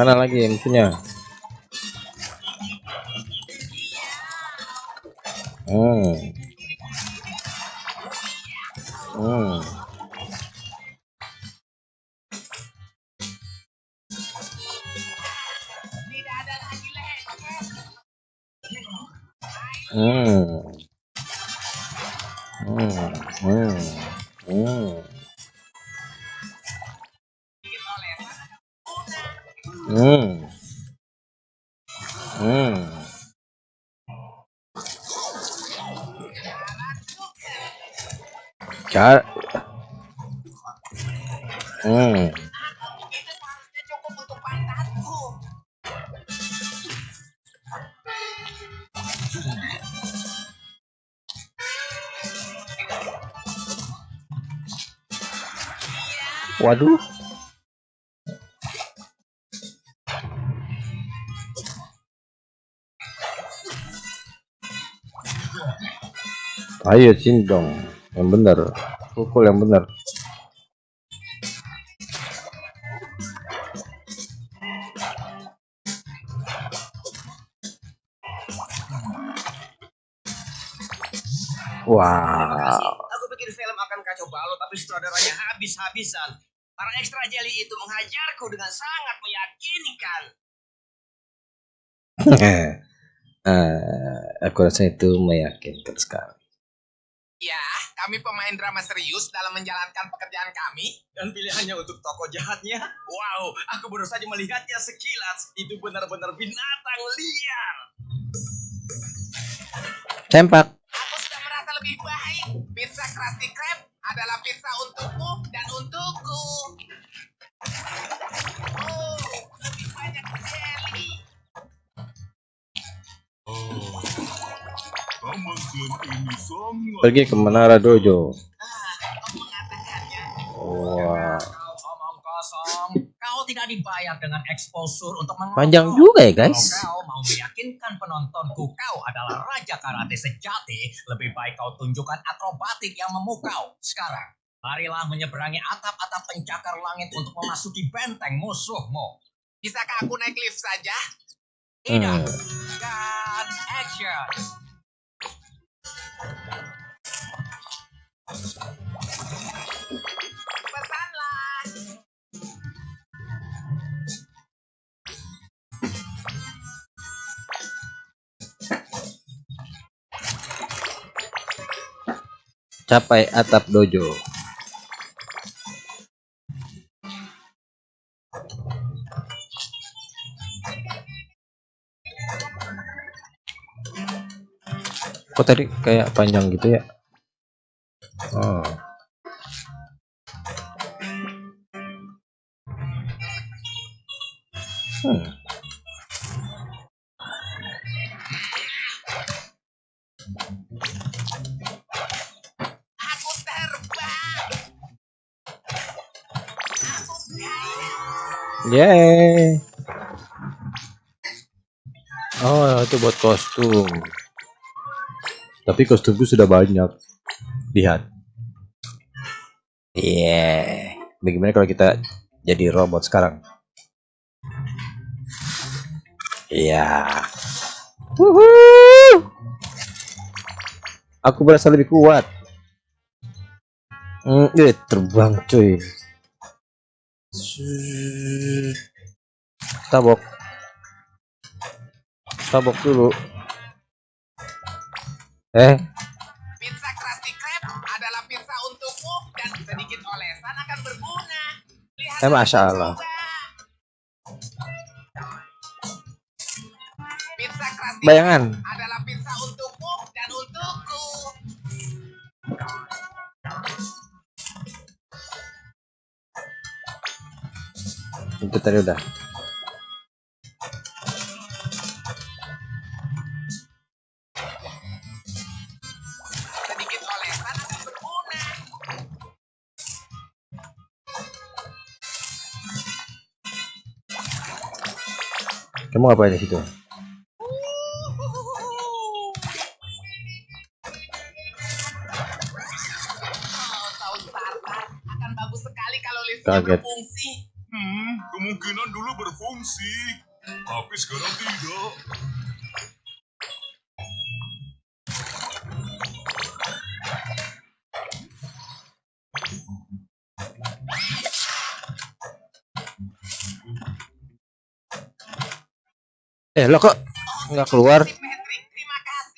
Mana lagi musuhnya? Hmm. Ayo sini dong. Yang benar. Pukul yang benar. Wow. Aku bikin film akan kacau balau tapi sutradaranya habis-habisan. Para ekstra jelly itu menghajarku dengan sangat meyakinkan. Eh, aku rasa itu meyakinkan sekali. Kami pemain drama serius dalam menjalankan pekerjaan kami. Dan pilihannya untuk tokoh jahatnya, wow, aku baru saja melihatnya sekilas. Itu benar-benar binatang liar. Sempak. Aku sudah merasa lebih baik. Pizza Krusty Krab adalah pizza untukmu dan untukku. Pergi ke Menara Dojo. Ah. Wah. Kosong. Kau tidak dibayar dengan exposure untuk menonton. Panjang juga ya, guys. Kalau kau mau meyakinkan penontonku kau adalah raja karate sejati, lebih baik kau tunjukkan akrobatik yang memukau. Sekarang, marilah menyeberangi atap-atap pencakar langit untuk memasuki benteng musuhmu. Bisakah aku naik lift saja? Tidak. Hmm. Dan action. Capai atap dojo. Kok tadi kayak panjang gitu ya? Oh. Hmm. Aku terbang. Aku kaya. Yeay. Oh, itu buat kostum. Tapi kostumku sudah banyak. Lihat. Iya. Bagaimana kalau kita jadi robot sekarang? Iya. Wuhuu. Aku berasa lebih kuat. Hmm, eh, terbang cuy. Tabok. Tabok dulu. Eh, Pizza Krusty Krab adalah pizza untukmu dan sedikit olesan akan berguna. Lihat Eh, Masya Allah. Pizza Krusty bayangan. Adalah pizza untukmu dan untukku. Itu tadi udah. Kamu ngapain di situ? Tahun starter akan bagus sekali kalau liftnya Kaget. berfungsi. Hmm, kemungkinan dulu berfungsi, tapi sekarang tidak. Eh, lo kok nggak keluar?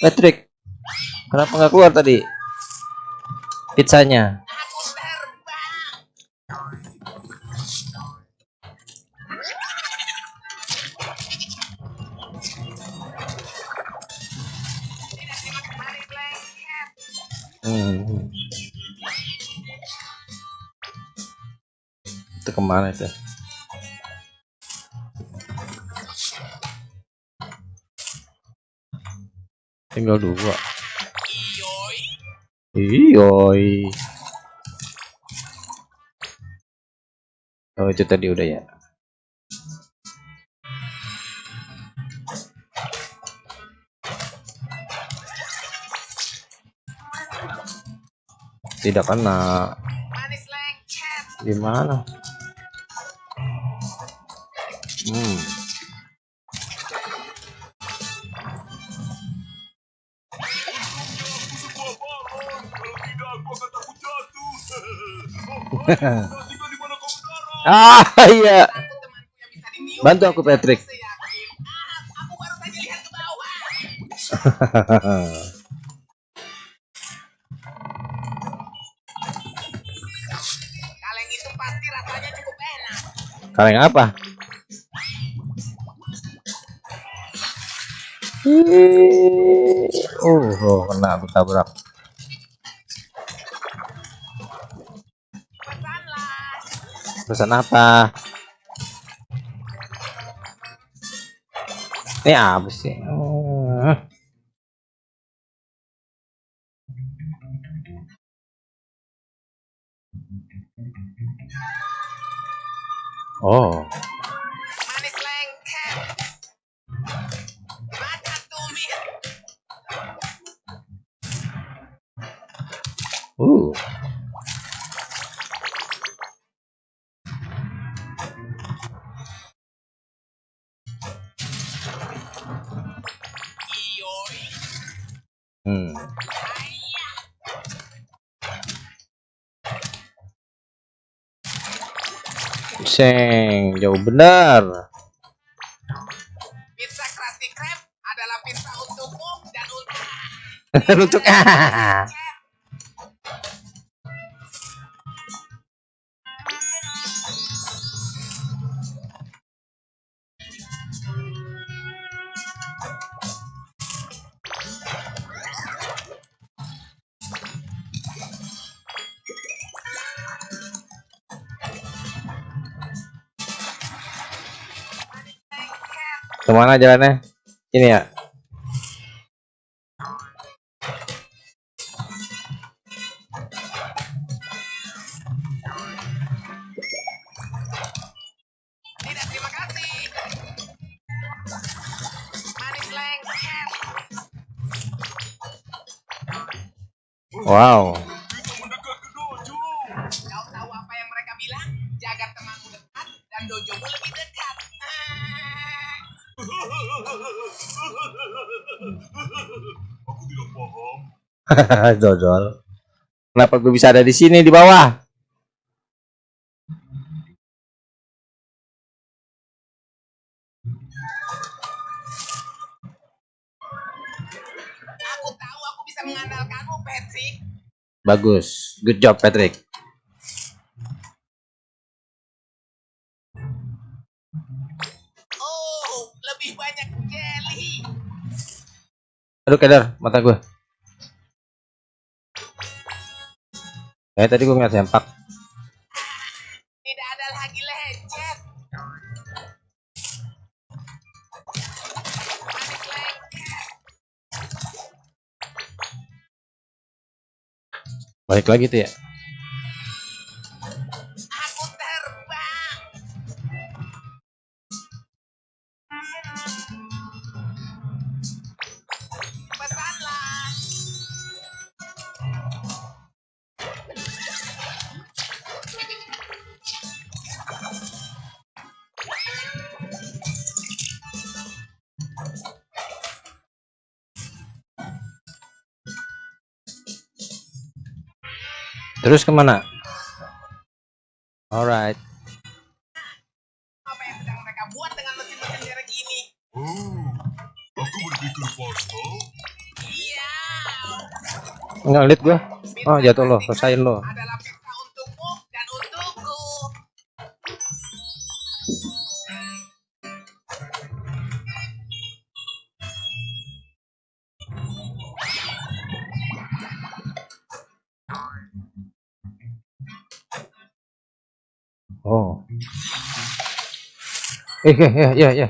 Patrick, kenapa nggak keluar tadi? Pizzanya. Hmm. Itu ke mana itu? Tinggal dua. Iyoi. Oh itu tadi udah ya. Tidak kena. Gimana? Hmm. Ah iya. Bantu aku Patrick. Kaleng itu pasti rasanya cukup enak. Kaleng apa? Ih, Oh, oh, kena aku tabrak. Pesanlah. Pesan apa? Ini apa sih? Oh, Seng, jauh benar. Pizza Krusty Krab adalah pizza untukmu dan untuk Untuk ah. Ke mana jalannya? Ini ya. Wow. Dodol. Kenapa gue bisa ada di sini di bawah? Aku tahu aku bisa mengandalkanmu, Patrick. Bagus. Good job, Patrick. Oh, lebih banyak jelly. Aduh, kedar mata gue. Eh, tadi gue ngeliat sempak. Tidak ada lagi lecet. Balik lagi tuh ya. Terus ke mana? Alright. Apa yang sedang mereka buat dengan mesin-mesin merek ini? Oh, aku berpikir. Iya. Enggak lihat gue. Oh, jatuh lo, selesaiin lo. Eh, eh, ya, ya, ya.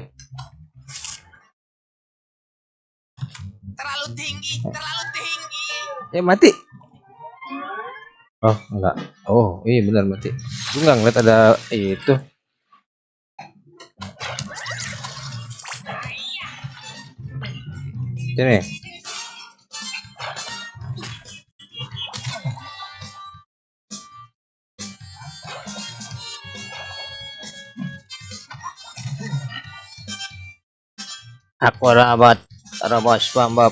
Terlalu tinggi, terlalu tinggi. Eh, mati. Oh, enggak. Oh, iya benar mati. Gue nggak ngeliat ada itu. Sini. Aku rabat, rabas pambab.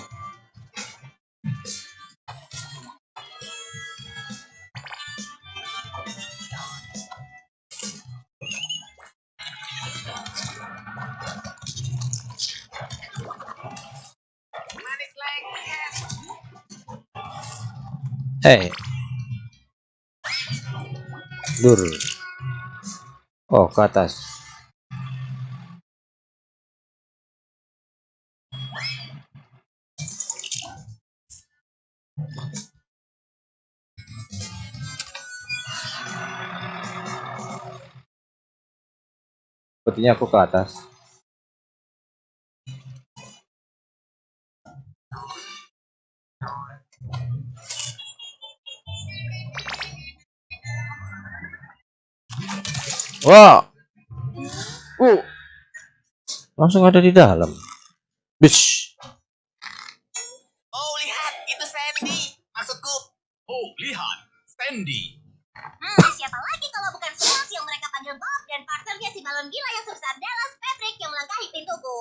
Hey. Dur. Oh, ke atas. Sepertinya aku ke atas. Wah. Uh. Langsung ada di dalam. Bish. Oh, lihat, itu Sandy. Maksudku, Oh, lihat. Sandy. Hmm, siapa lagi kalau bukan Smalls yang mereka panggil Bob dan partnernya si balon gila yang sebesar Dallas Patrick yang melangkahi pintuku.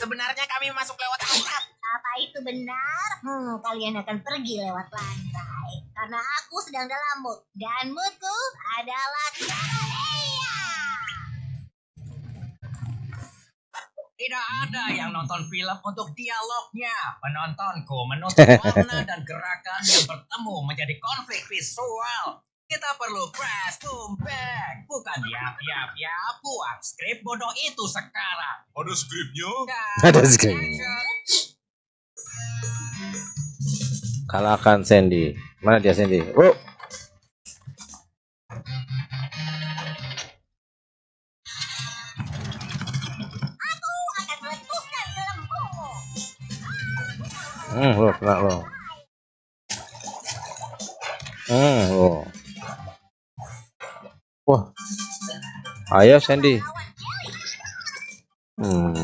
sebenarnya kami masuk lewat atap. Apa itu benar? Hmm, kalian akan pergi lewat lantai. Karena aku sedang dalam mood. Dan moodku adalah Iya. Tidak ada yang nonton film untuk dialognya. Penontonku menuntut warna dan gerakan yang bertemu menjadi konflik visual. Kita perlu press boom back. Bukan ya, ya, ya, buang skrip bodoh itu sekarang. Ada skripnya? Ada skrip. Kalahkan Sandy. Mana dia Sandy? Oh. Hmm, lo kena lo. Hmm, lo. Wah. Ayo Sandy. Hmm.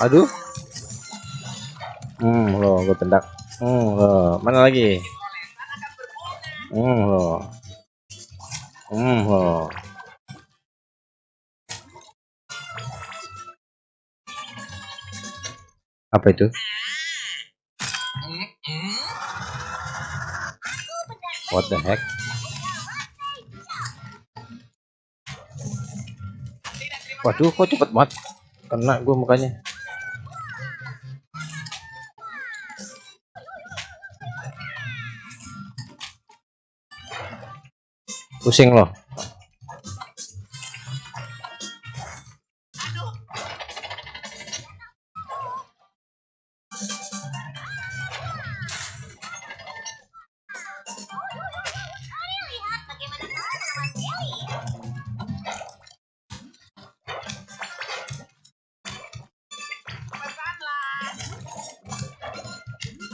Aduh. Hmm, lo gue tendak. Hmm, lo. Mana lagi? Hmm, lo. Hmm, lo. Apa itu? What the heck? Waduh, kok cepet banget? Kena gue mukanya. Pusing loh.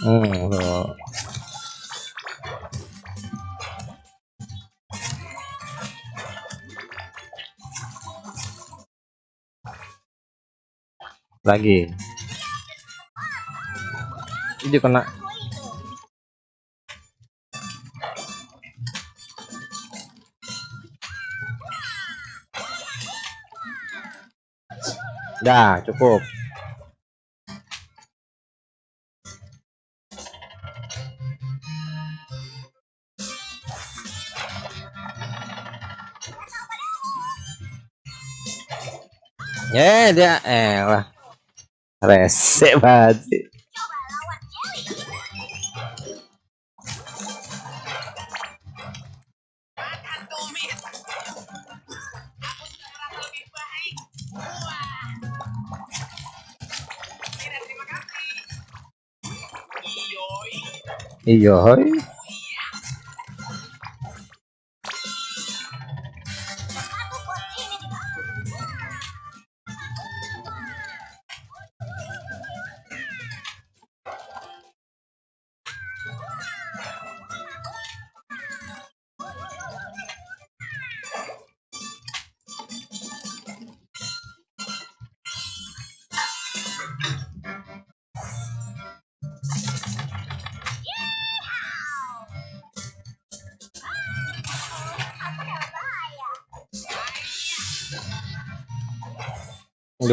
Hmm. Lagi. Ini kena. Dah, cukup. Ya, dia eh lah. Rese banget sih. Makan tumit.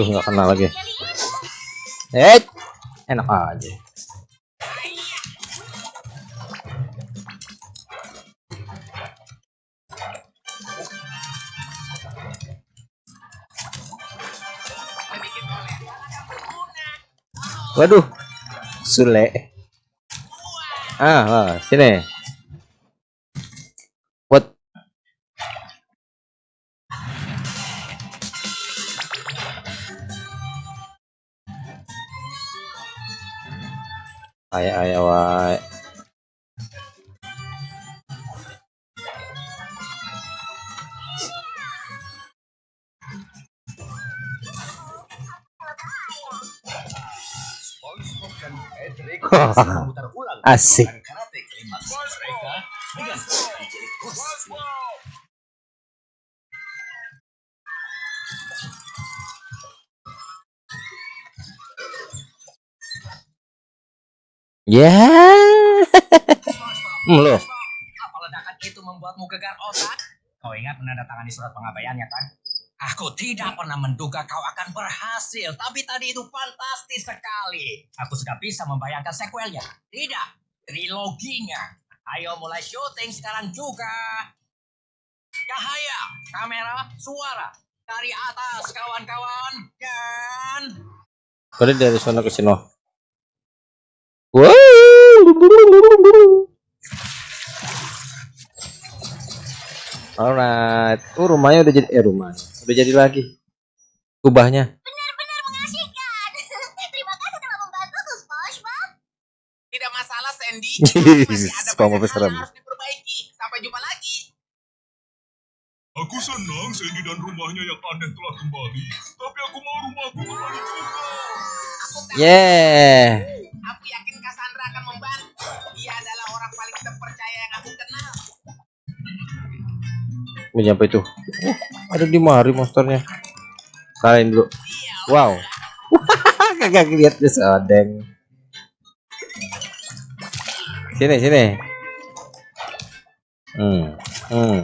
Aduh, nggak kena lagi. Eh, enak aja. Waduh, Sule. Ah, ah, sini. kostum. Ya. Hmm, loh. Apa ledakan itu membuatmu gegar otak? Kau ingat menandatangani surat pengabaiannya kan? Aku tidak pernah menduga kau akan berhasil, tapi tadi itu fantastis sekali. Aku sudah bisa membayangkan sequelnya. Tidak, triloginya. Ayo mulai syuting sekarang juga. Cahaya, kamera, suara. Dari atas, kawan-kawan. Dan... Kode dari sana ke sini. Alright. Oh, rumahnya udah jadi eh rumahnya. Udah jadi lagi. Kubahnya. Benar-benar mengasihkan. Eh, terima kasih telah membantu, SpongeBob. Tidak masalah, Sandy. Masih ada banyak hal yang harus diperbaiki. Sampai jumpa lagi. Aku senang Sandy dan rumahnya yang aneh telah kembali. Tapi aku mau rumahku kembali juga. Yeah. Aku yakin Cassandra akan membantu. Dia adalah orang paling terpercaya yang aku kenal. Ini apa itu? Oh, ada di mari monsternya. Kalian dulu. Wow. Kagak lihat deh sodeng. Sini sini. Hmm. Hmm.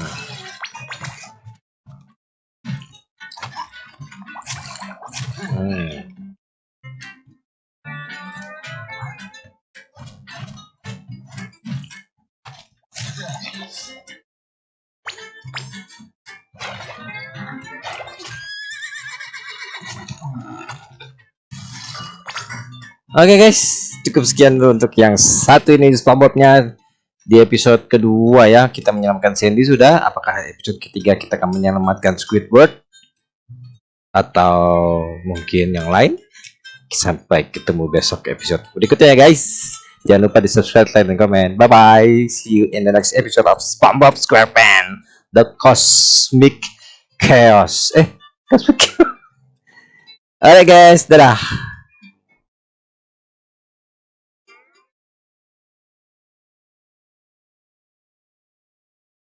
Oke guys, cukup sekian dulu untuk yang satu ini SpongeBobnya di episode kedua ya kita menyelamatkan Sandy sudah. Apakah episode ketiga kita akan menyelamatkan Squidward atau mungkin yang lain? Sampai ketemu besok episode berikutnya ya guys. Jangan lupa di subscribe, like, dan komen. Bye bye. See you in the next episode of SpongeBob SquarePants, the Cosmic Chaos. Eh, Cosmic. Chaos. Alright guys, dadah.